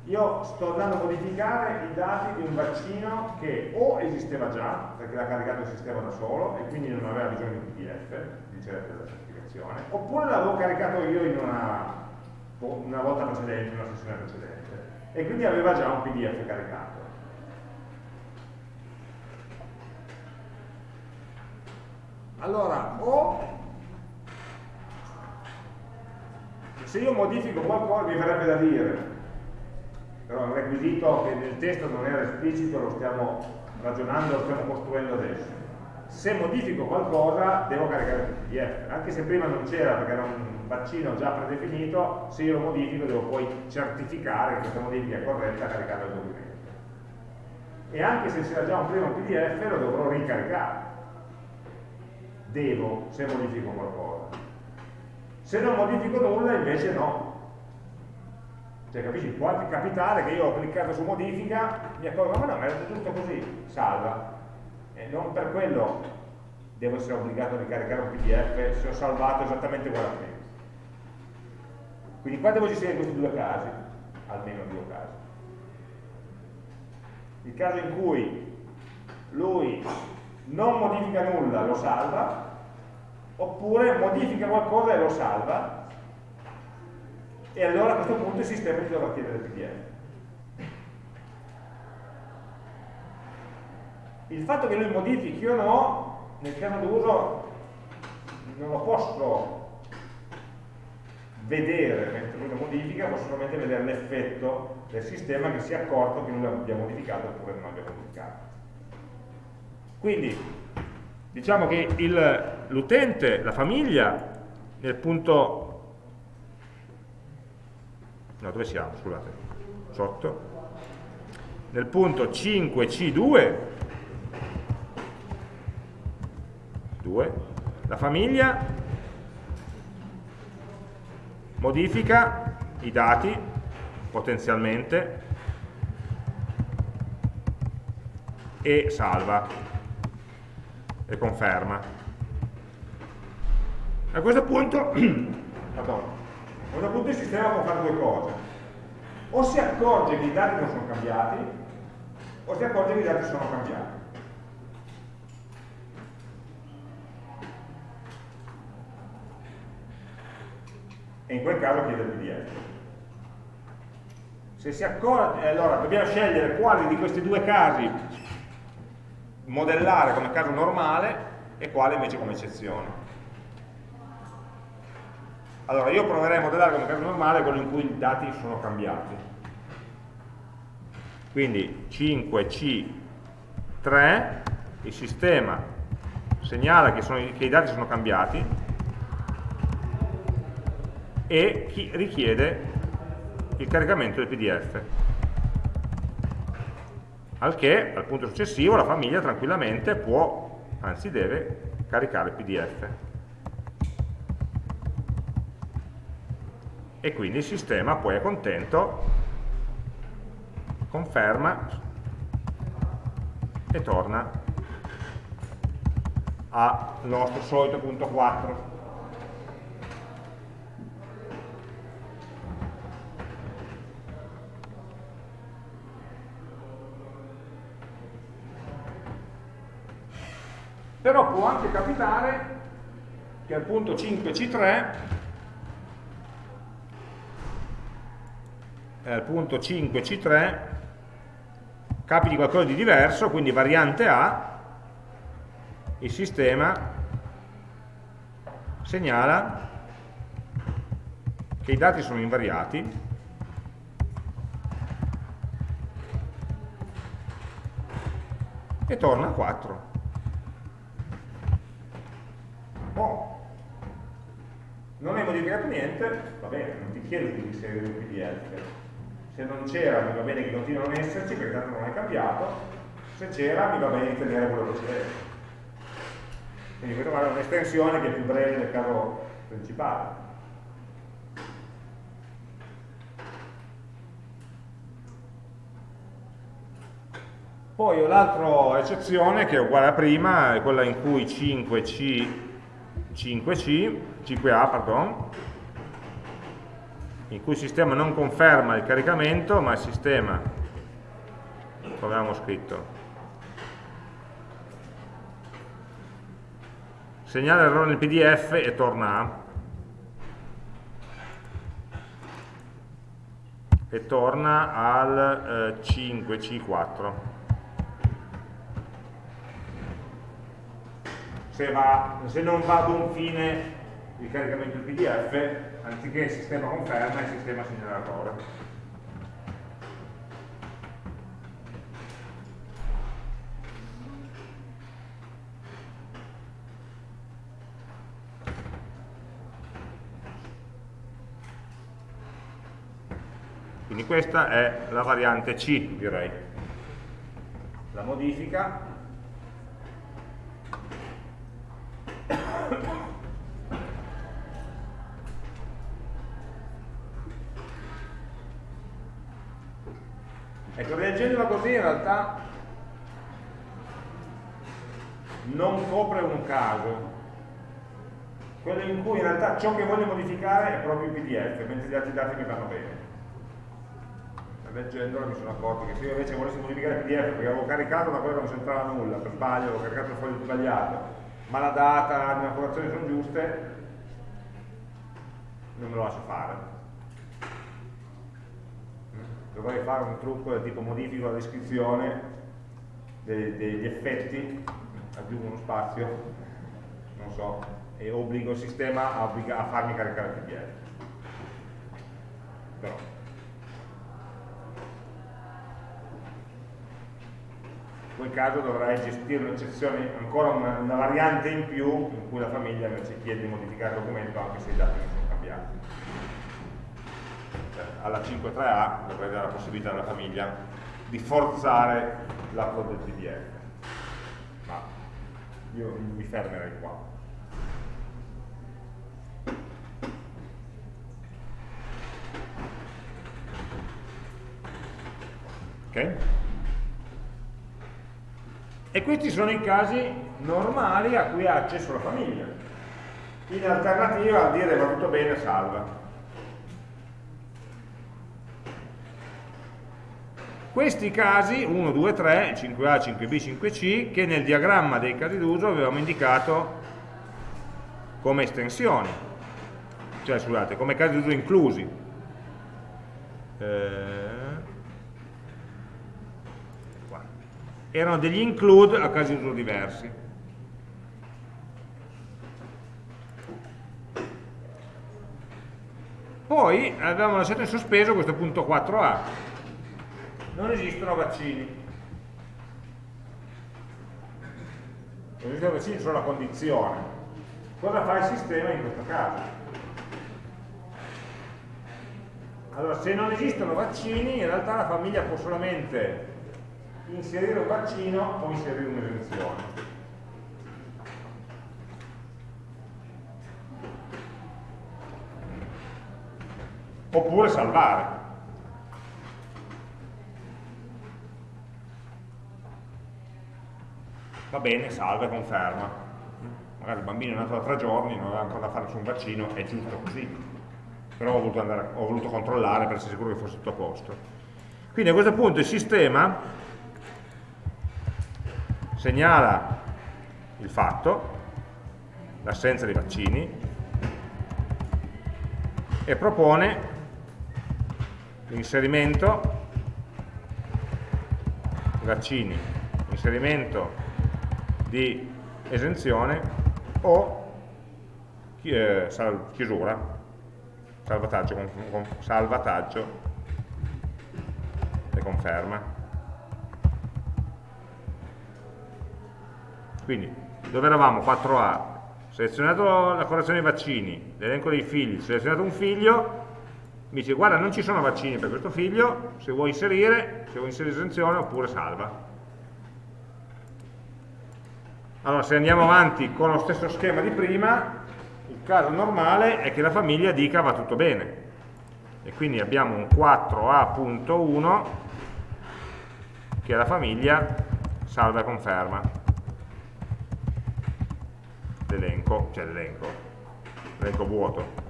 Io sto andando a modificare i dati di un vaccino che o esisteva già, perché l'ha caricato il sistema da solo e quindi non aveva bisogno di PDF, di della certificazione, oppure l'avevo caricato io in una una volta precedente, una sessione precedente, e quindi aveva già un PDF caricato. Allora, o se io modifico qualcosa mi verrebbe da dire, però è un requisito che nel testo non era esplicito, lo stiamo ragionando, lo stiamo costruendo adesso. Se modifico qualcosa devo caricare il PDF, anche se prima non c'era perché era un vaccino già predefinito, se io lo modifico devo poi certificare che questa modifica è corretta caricando il documento. E anche se c'era già un primo PDF lo dovrò ricaricare. Devo, se modifico qualcosa. Se non modifico nulla invece no. Cioè capisci, può anche capitare che io ho cliccato su modifica, mi accorgo, ma no, ma è tutto così, salva. E non per quello devo essere obbligato a ricaricare un PDF se ho salvato esattamente quella prima. Quindi qua devo gestire questi due casi, almeno due casi. Il caso in cui lui non modifica nulla, lo salva, oppure modifica qualcosa e lo salva, e allora a questo punto il sistema ti dovrà chiedere il PDF. Il fatto che lui modifichi o no, nel caso d'uso, non lo posso vedere mentre lui lo modifica, può solamente vedere l'effetto del sistema che si è accorto che noi l'abbiamo modificato oppure non l'abbiamo modificato. Quindi diciamo che l'utente, la famiglia, nel punto... No, dove siamo? Scusate, sotto. Nel punto 5C2, 2, la famiglia modifica i dati potenzialmente e salva e conferma. A questo punto, pardon, a questo punto il sistema può fare due cose. O si accorge che i dati non sono cambiati, o si accorge che i dati sono cambiati. e in quel caso chiede il PDF. Se si accorge, eh, allora dobbiamo scegliere quali di questi due casi modellare come caso normale e quale invece come eccezione. Allora, io proverei a modellare come caso normale quello in cui i dati sono cambiati. Quindi 5C3, il sistema segnala che, sono, che i dati sono cambiati e richiede il caricamento del PDF. Al che, al punto successivo, la famiglia tranquillamente può, anzi deve, caricare il PDF. E quindi il sistema poi è contento, conferma e torna al nostro solito punto 4. Però può anche capitare che al punto 5C3 eh, al punto 5C3 capiti qualcosa di diverso, quindi variante A, il sistema segnala che i dati sono invariati e torna a 4. Boh. Non hai modificato niente, va bene, non ti chiedo di inserire un PDF. Se non c'era mi va bene che continua a non esserci perché tanto non hai cambiato, se c'era mi va bene di tenere quello che. Quindi questo è un'estensione che è più breve del caso principale. Poi ho l'altra eccezione che è uguale a prima, è quella in cui 5C 5C, 5A, pardon, in cui il sistema non conferma il caricamento, ma il sistema, come avevamo scritto, segnala l'errore nel PDF e torna A. E torna al eh, 5C4. Se, va, se non va a buon fine il caricamento del PDF, anziché il sistema conferma, il sistema segnala l'errore. Quindi questa è la variante C, direi. La modifica Ecco, leggendola così in realtà non copre un caso, quello in cui in realtà ciò che voglio modificare è proprio il PDF, mentre gli altri dati mi vanno bene. Leggendola mi sono accorto che se io invece volessi modificare il PDF perché avevo caricato una cosa che non c'entrava nulla, per sbaglio, avevo caricato il foglio sbagliato, ma la data, le informazioni sono giuste, non me lo lascio fare dovrei fare un trucco del tipo modifico la descrizione degli effetti, aggiungo uno spazio, non so, e obbligo il sistema a, a farmi caricare il PDF. Però. In quel caso dovrei gestire un'eccezione, ancora una, una variante in più in cui la famiglia invece chiede di modificare il documento anche se i dati non sono cambiati alla 5.3a dovrei dare la possibilità alla famiglia di forzare l'upload del PDF io mi fermerei qua. Ok? e questi sono i casi normali a cui ha accesso la famiglia. In alternativa a dire va tutto bene salva Questi casi, 1, 2, 3, 5A, 5B, 5C, che nel diagramma dei casi d'uso avevamo indicato come estensioni, cioè scusate, come casi d'uso inclusi. Eh, erano degli include a casi d'uso diversi. poi abbiamo lasciato in sospeso questo punto 4a. Non esistono vaccini. Non esistono vaccini solo la condizione. Cosa fa il sistema in questo caso? Allora, se non esistono vaccini, in realtà la famiglia può solamente inserire un vaccino o inserire un'esenzione. oppure salvare. Va bene, salva e conferma. Magari il bambino è nato da tre giorni, non aveva ancora da fare nessun vaccino, è giusto così. Però ho voluto, andare, ho voluto controllare per essere sicuro che fosse tutto a posto. Quindi a questo punto il sistema segnala il fatto, l'assenza di vaccini, e propone l'inserimento vaccini, inserimento di esenzione o eh, chiusura, salvataggio, salvataggio e conferma. Quindi, dove eravamo? 4A, selezionato la correzione dei vaccini, l'elenco dei figli, selezionato un figlio, mi dice guarda non ci sono vaccini per questo figlio, se vuoi inserire, se vuoi inserire esenzione oppure salva. Allora se andiamo avanti con lo stesso schema di prima, il caso normale è che la famiglia dica va tutto bene. E quindi abbiamo un 4A.1 che è la famiglia salva e conferma l'elenco, cioè l'elenco, l'elenco vuoto.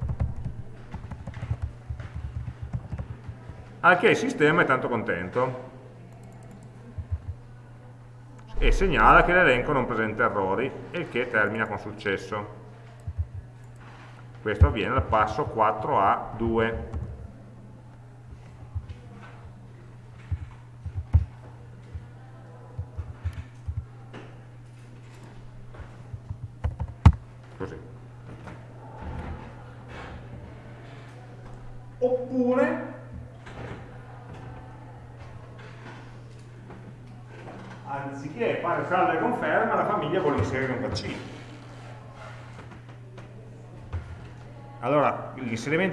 al che il sistema è tanto contento e segnala che l'elenco non presenta errori e che termina con successo. Questo avviene al passo 4A2. Così. Oppure anziché fare salva e conferma, la famiglia vuole inserire un vaccino. Allora,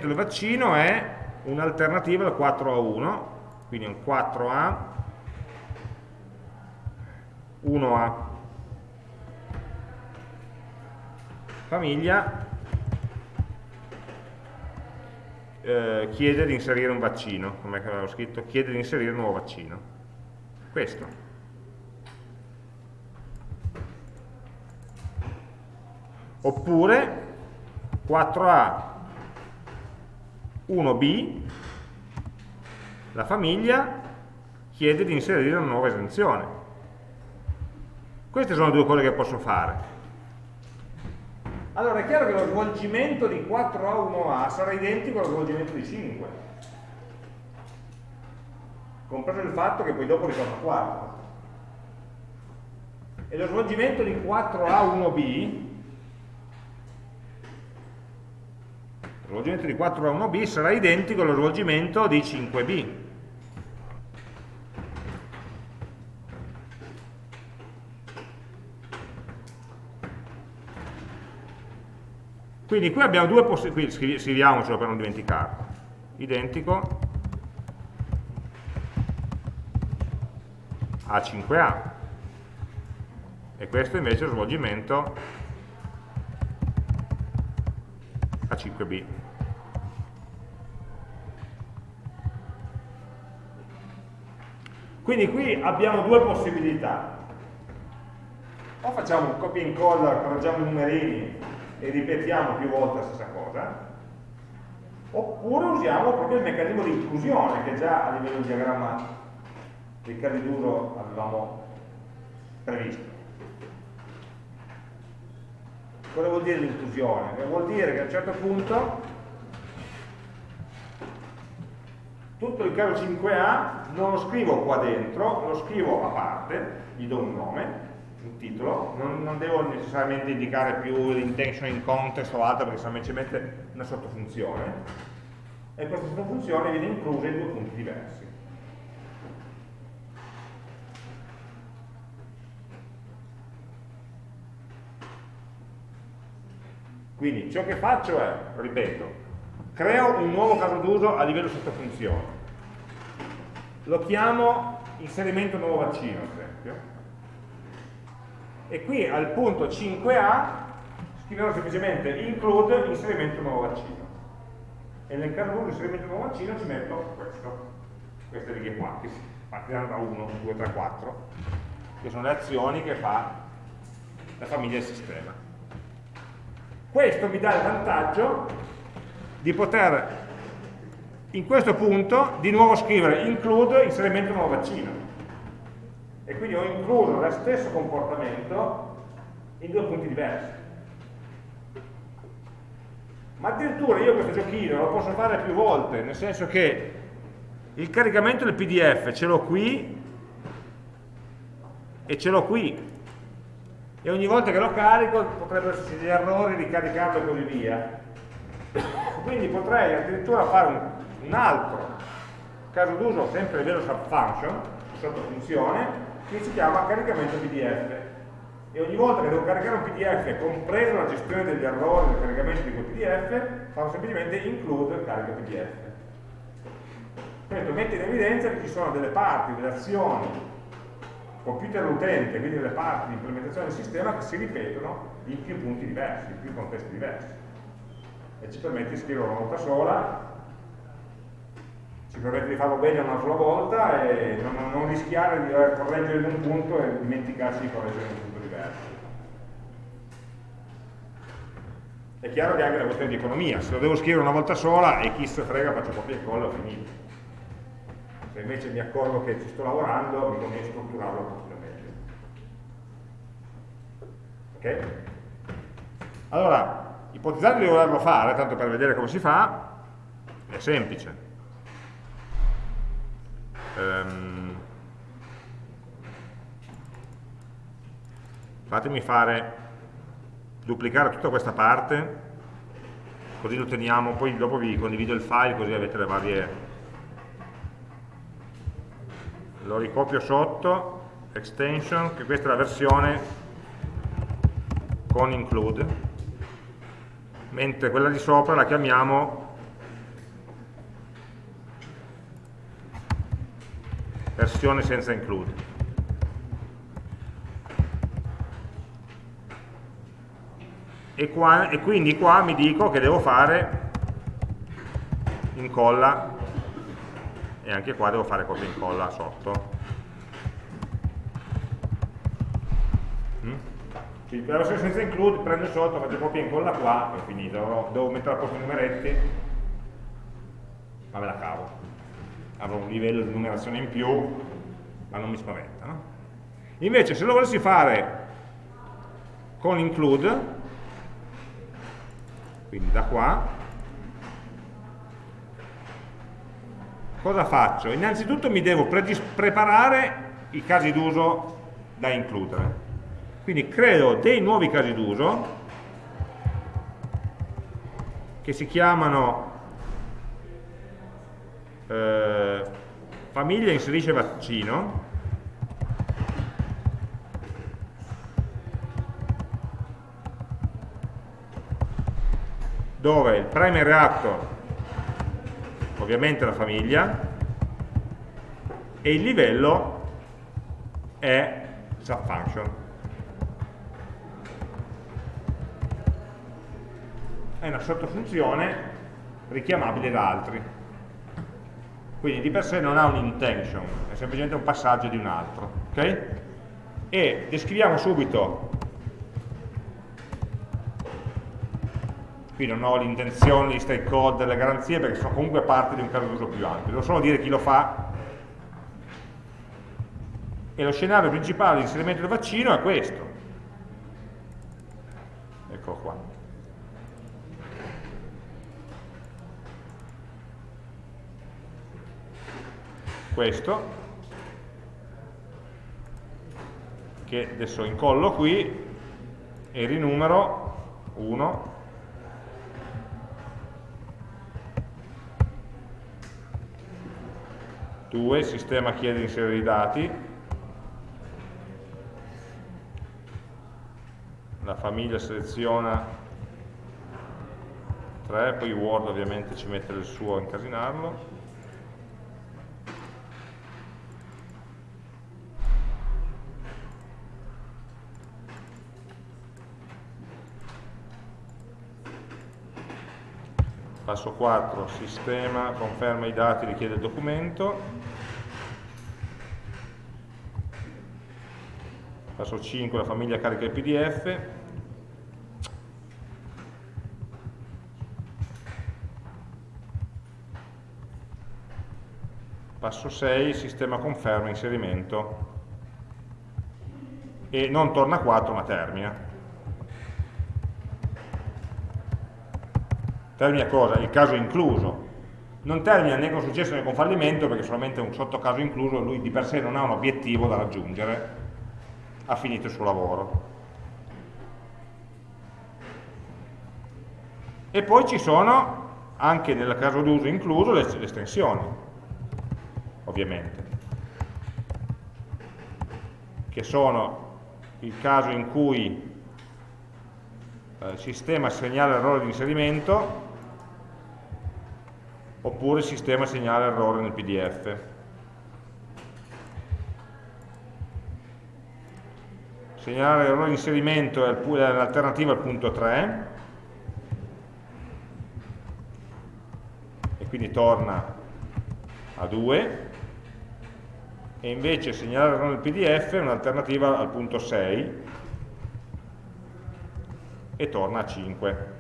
l'inserimento del vaccino è un'alternativa al 4 a 1, quindi un 4A, 1A. Famiglia eh, chiede di inserire un vaccino, come avevo scritto, chiede di inserire un nuovo vaccino. Questo. oppure 4A 1B la famiglia chiede di inserire una nuova esenzione. Queste sono due cose che posso fare. Allora è chiaro che lo svolgimento di 4A 1A sarà identico allo svolgimento di 5 compreso il fatto che poi dopo ritorna 4 e lo svolgimento di 4A 1B svolgimento di 4 a 1b sarà identico allo svolgimento di 5b. Quindi qui abbiamo due possibilità, scriviamocelo per non dimenticarlo, identico a 5a e questo invece è lo svolgimento a 5b. Quindi qui abbiamo due possibilità. O facciamo un copia e incolla, correggiamo i numerini e ripetiamo più volte la stessa cosa, oppure usiamo proprio il meccanismo di inclusione che già a livello di diagramma dei casi d'uso avevamo previsto. Cosa vuol dire l'inclusione? Vuol dire che a un certo punto tutto il caso 5A non lo scrivo qua dentro, lo scrivo a parte, gli do un nome, un titolo, non, non devo necessariamente indicare più l'intention in context o altro perché semplicemente una sottofunzione, e questa sottofunzione viene inclusa in due punti diversi. Quindi ciò che faccio è, ripeto, creo un nuovo caso d'uso a livello sottofunzione. Lo chiamo inserimento nuovo vaccino, ad esempio. E qui al punto 5a scriverò semplicemente include inserimento nuovo vaccino. E nel caso d'uso inserimento nuovo vaccino ci metto questo, queste righe qua, che partiranno da 1, 2, 3, 4, che sono le azioni che fa la famiglia del sistema. Questo mi dà il vantaggio di poter in questo punto di nuovo scrivere include inserimento nuovo vaccino. E quindi ho incluso lo stesso comportamento in due punti diversi. Ma addirittura io questo giochino lo posso fare più volte nel senso che il caricamento del pdf ce l'ho qui e ce l'ho qui. E ogni volta che lo carico potrebbero esserci degli errori, ricaricarlo e così via. Quindi potrei addirittura fare un, un altro caso d'uso sempre a livello subfunction, sotto funzione, che si chiama caricamento PDF. E ogni volta che devo caricare un PDF, compreso la gestione degli errori del caricamento di quel PDF, farò semplicemente include carica PDF. Questo mette in evidenza che ci sono delle parti, delle azioni computer utente, quindi le parti di implementazione del sistema che si ripetono in più punti diversi, in più contesti diversi. E ci permette di scrivere una volta sola, ci permette di farlo bene una sola volta e non, non rischiare di correggere in un punto e dimenticarsi di correggere in un punto diverso. È chiaro che è anche una questione di economia, se lo devo scrivere una volta sola e chi se frega faccio copia e incolla e ho finito se invece mi accorgo che ci sto lavorando mi conviene strutturarlo un pochino meglio ok? allora ipotizzando di volerlo fare tanto per vedere come si fa è semplice um, fatemi fare duplicare tutta questa parte così lo teniamo poi dopo vi condivido il file così avete le varie lo ricopio sotto extension che questa è la versione con include. Mentre quella di sopra la chiamiamo versione senza include e, qua, e quindi qua mi dico che devo fare incolla. E anche qua devo fare copia e incolla sotto. Mm? la versione senza include prendo sotto, faccio copia e incolla qua e finito. Devo mettere a posto i numeretti. Ma me la cavo avrò un livello di numerazione in più ma non mi spaventa no? invece se lo volessi fare con include quindi da qua cosa faccio? Innanzitutto mi devo preparare i casi d'uso da includere. Quindi creo dei nuovi casi d'uso che si chiamano eh, famiglia inserisce vaccino dove il primary actor ovviamente la famiglia, e il livello è subfunction. È una sottofunzione richiamabile da altri. Quindi di per sé non ha un intention, è semplicemente un passaggio di un altro. Okay? E descriviamo subito qui non ho l'intenzione di stake code delle garanzie perché sono comunque parte di un caso d'uso più ampio, devo solo dire chi lo fa e lo scenario principale di inserimento del vaccino è questo eccolo qua questo che adesso incollo qui e rinumero 1 2, il sistema chiede di inserire i dati, la famiglia seleziona 3, poi Word ovviamente ci mette il suo a incasinarlo, passo 4, sistema, conferma i dati, richiede il documento, passo 5, la famiglia carica il pdf, passo 6, sistema conferma inserimento. E non torna a 4 ma termina. Termina cosa? Il caso incluso. Non termina né con successo né con fallimento perché solamente un sottocaso incluso lui di per sé non ha un obiettivo da raggiungere, ha finito il suo lavoro. E poi ci sono, anche nel caso d'uso incluso, le, le estensioni, ovviamente, che sono il caso in cui eh, il sistema segnala l'errore di inserimento oppure il sistema segnala errore nel pdf. Segnalare errore di inserimento è l'alternativa al punto 3 e quindi torna a 2 e invece segnalare errore nel pdf è un'alternativa al punto 6 e torna a 5.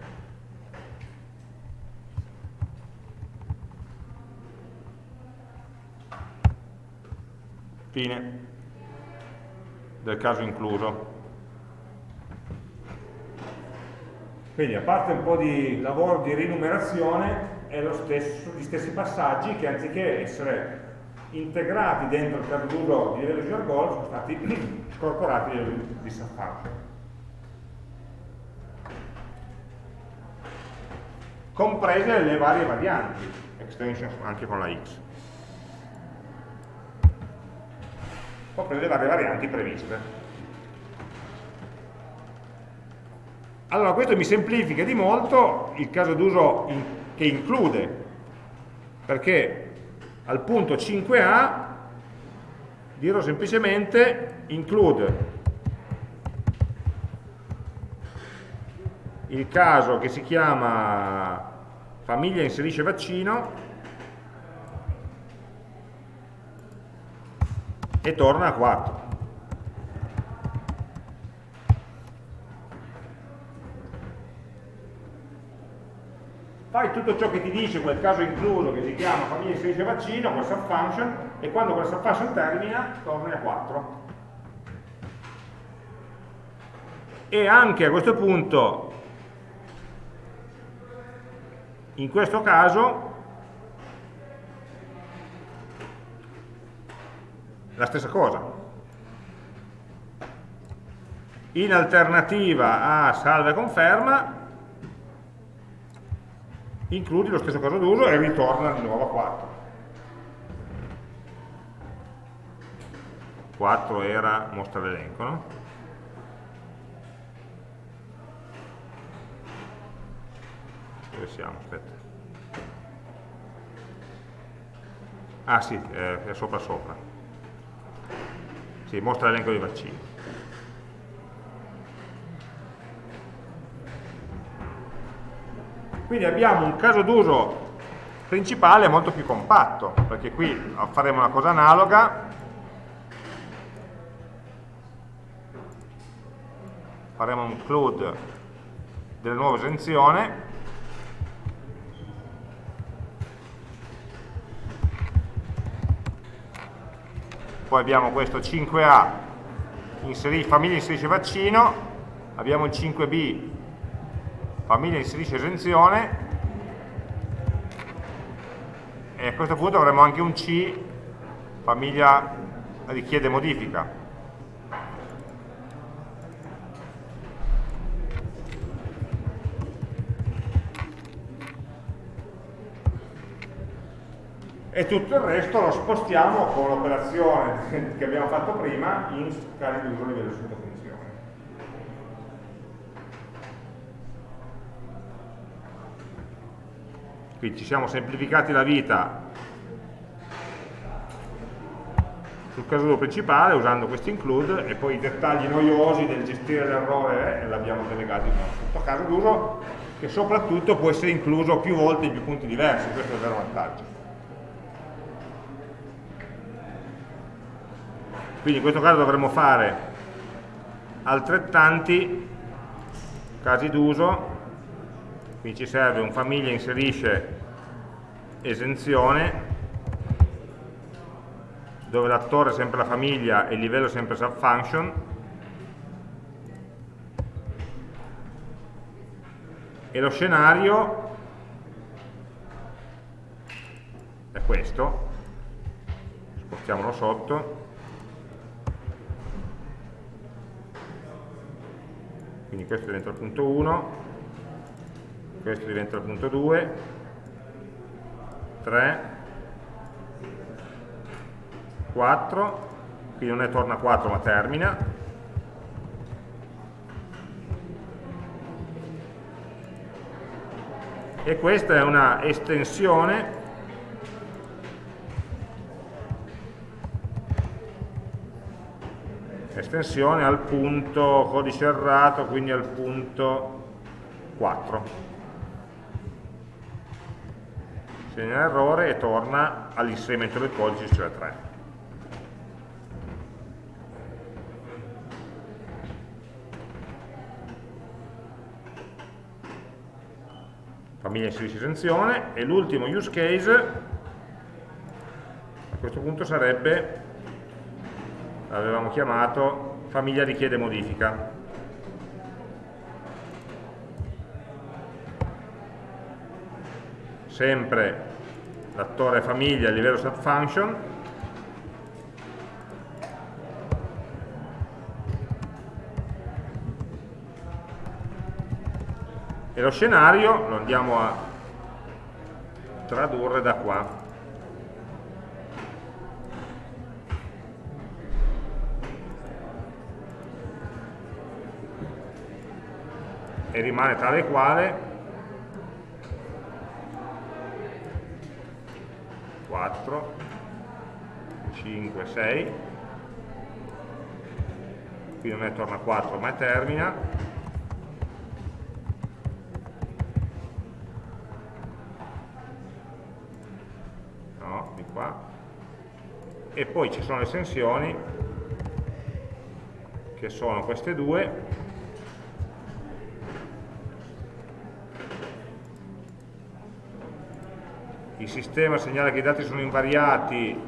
Fine del caso incluso. Quindi a parte un po' di lavoro di rinumerazione, è lo stesso, gli stessi passaggi che anziché essere integrati dentro il caso d'uso di livello Visual sono stati scorporati di Safari. Comprese le varie varianti, extension anche con la X. copre le varie varianti previste. Allora questo mi semplifica di molto il caso d'uso in, che include, perché al punto 5a dirò semplicemente include il caso che si chiama famiglia inserisce vaccino e torna a 4. Fai tutto ciò che ti dice quel caso incluso che si chiama famiglia inserisce vaccino, quel subfunction, e quando quel subfunction termina, torna a 4. E anche a questo punto, in questo caso, la stessa cosa. In alternativa a salva e conferma, includi lo stesso caso d'uso e ritorna di nuovo a 4. 4 era mostra l'elenco, no? Dove siamo? Aspetta. Ah sì, è sopra sopra sì, mostra l'elenco dei vaccini. Quindi abbiamo un caso d'uso principale molto più compatto, perché qui faremo una cosa analoga, faremo un include della nuova esenzione, poi abbiamo questo 5A, inseri, famiglia inserisce vaccino, abbiamo il 5B, famiglia inserisce esenzione, e a questo punto avremo anche un C, famiglia richiede modifica. E tutto il resto lo spostiamo con l'operazione che abbiamo fatto prima in casi d'uso a livello di sottofunzione. Quindi ci siamo semplificati la vita sul caso d'uso principale usando questo include e poi i dettagli noiosi del gestire l'errore eh, l'abbiamo delegati in un caso d'uso che soprattutto può essere incluso più volte in più punti diversi, questo è il vero vantaggio. Quindi in questo caso dovremmo fare altrettanti casi d'uso, quindi ci serve un famiglia inserisce esenzione, dove l'attore è sempre la famiglia e il livello è sempre subfunction, e lo scenario è questo, spostiamolo sotto, quindi questo diventa il punto 1, questo diventa il punto 2, 3, 4, quindi non è torna 4 ma termina, e questa è una estensione estensione al punto codice errato, quindi al punto 4. Segna l'errore e torna all'inserimento del codice, cioè 3. Famiglia inserisce esenzione e l'ultimo use case a questo punto sarebbe l'avevamo chiamato famiglia richiede modifica. Sempre l'attore famiglia a livello subfunction, e lo scenario lo andiamo a tradurre da qua. E rimane tale e quale 4 5 6 qui non è torna a 4 ma è termina. No, di qua. E poi ci sono le estensioni che sono queste due sistema segnala che i dati sono invariati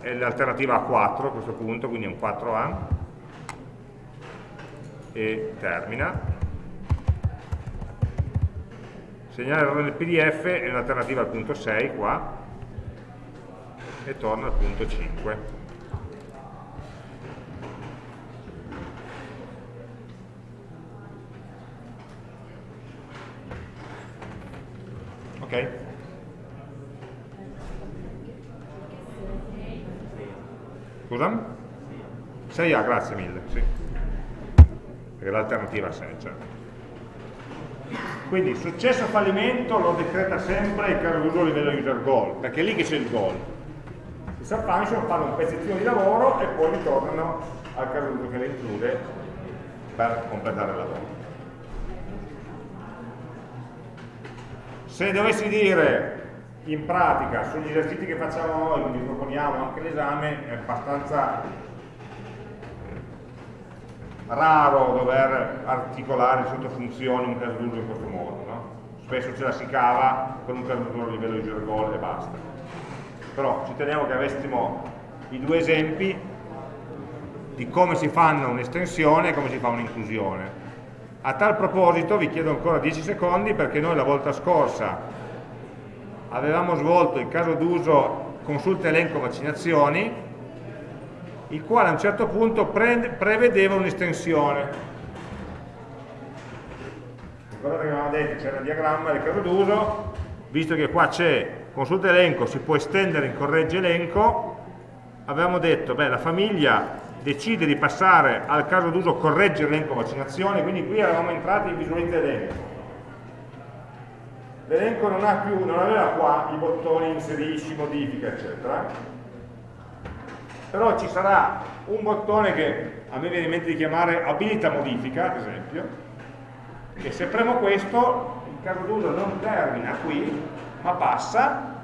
è l'alternativa a 4 a questo punto, quindi è un 4A e termina. Segnala l'errore nel pdf è un'alternativa al punto 6 qua e torna al punto 5 ok? Scusa? 6A, grazie mille, sì. Perché l'alternativa è 6, certo. Quindi successo o fallimento lo decreta sempre il caso d'uso a livello user goal, perché è lì che c'è il goal. I subfunction fanno un pezzettino di lavoro e poi ritornano al caso d'uso che le include per completare il lavoro. Se dovessi dire in pratica sugli esercizi che facciamo noi, quindi proponiamo anche l'esame, è abbastanza raro dover articolare sotto funzioni un caso d'uso in questo modo, no? spesso ce la si cava con un caso d'uso a livello di user goal e basta. Però ci teniamo che avessimo i due esempi di come si fanno un'estensione e come si fa un'inclusione. A tal proposito vi chiedo ancora 10 secondi perché noi la volta scorsa avevamo svolto il caso d'uso consulta elenco vaccinazioni, il quale a un certo punto pre prevedeva un'estensione. Ricordate che avevamo detto c'era il diagramma del caso d'uso, visto che qua c'è consulta elenco si può estendere in corregge elenco, avevamo detto, beh, la famiglia decide di passare al caso d'uso corregge elenco vaccinazioni, quindi qui eravamo entrati in visualizza elenco. L'elenco non, non aveva qua i bottoni inserisci, modifica, eccetera, però ci sarà un bottone che a me viene in mente di chiamare abilita modifica, ad esempio, che se premo questo, il caso d'uso non termina qui, ma passa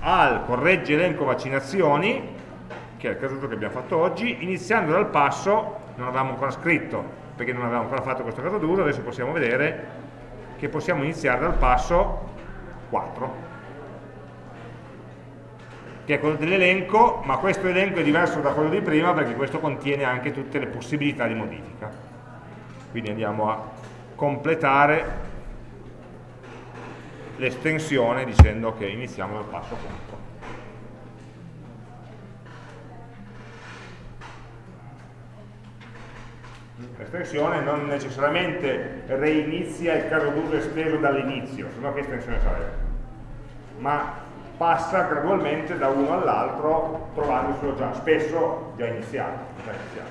al corregge elenco vaccinazioni, che è il caso d'uso che abbiamo fatto oggi, iniziando dal passo, non avevamo ancora scritto, perché non avevamo ancora fatto questo caso d'uso, adesso possiamo vedere che possiamo iniziare dal passo 4 che è quello dell'elenco, ma questo elenco è diverso da quello di prima perché questo contiene anche tutte le possibilità di modifica. Quindi andiamo a completare l'estensione dicendo che iniziamo dal passo 4. L'estensione non necessariamente reinizia il caso d'uso esteso dall'inizio, se no che estensione sarebbe? Ma passa gradualmente da uno all'altro trovandoselo già, spesso già iniziato, già iniziato.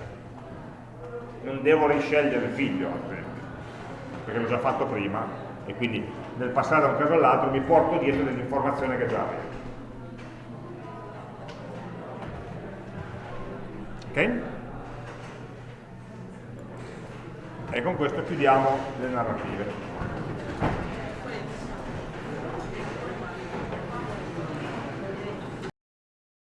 Non devo riscegliere il figlio, ad esempio, perché l'ho già fatto prima e quindi nel passare da un caso all'altro mi porto dietro dell'informazione che già avevo. Ok? E con questo chiudiamo le narrative.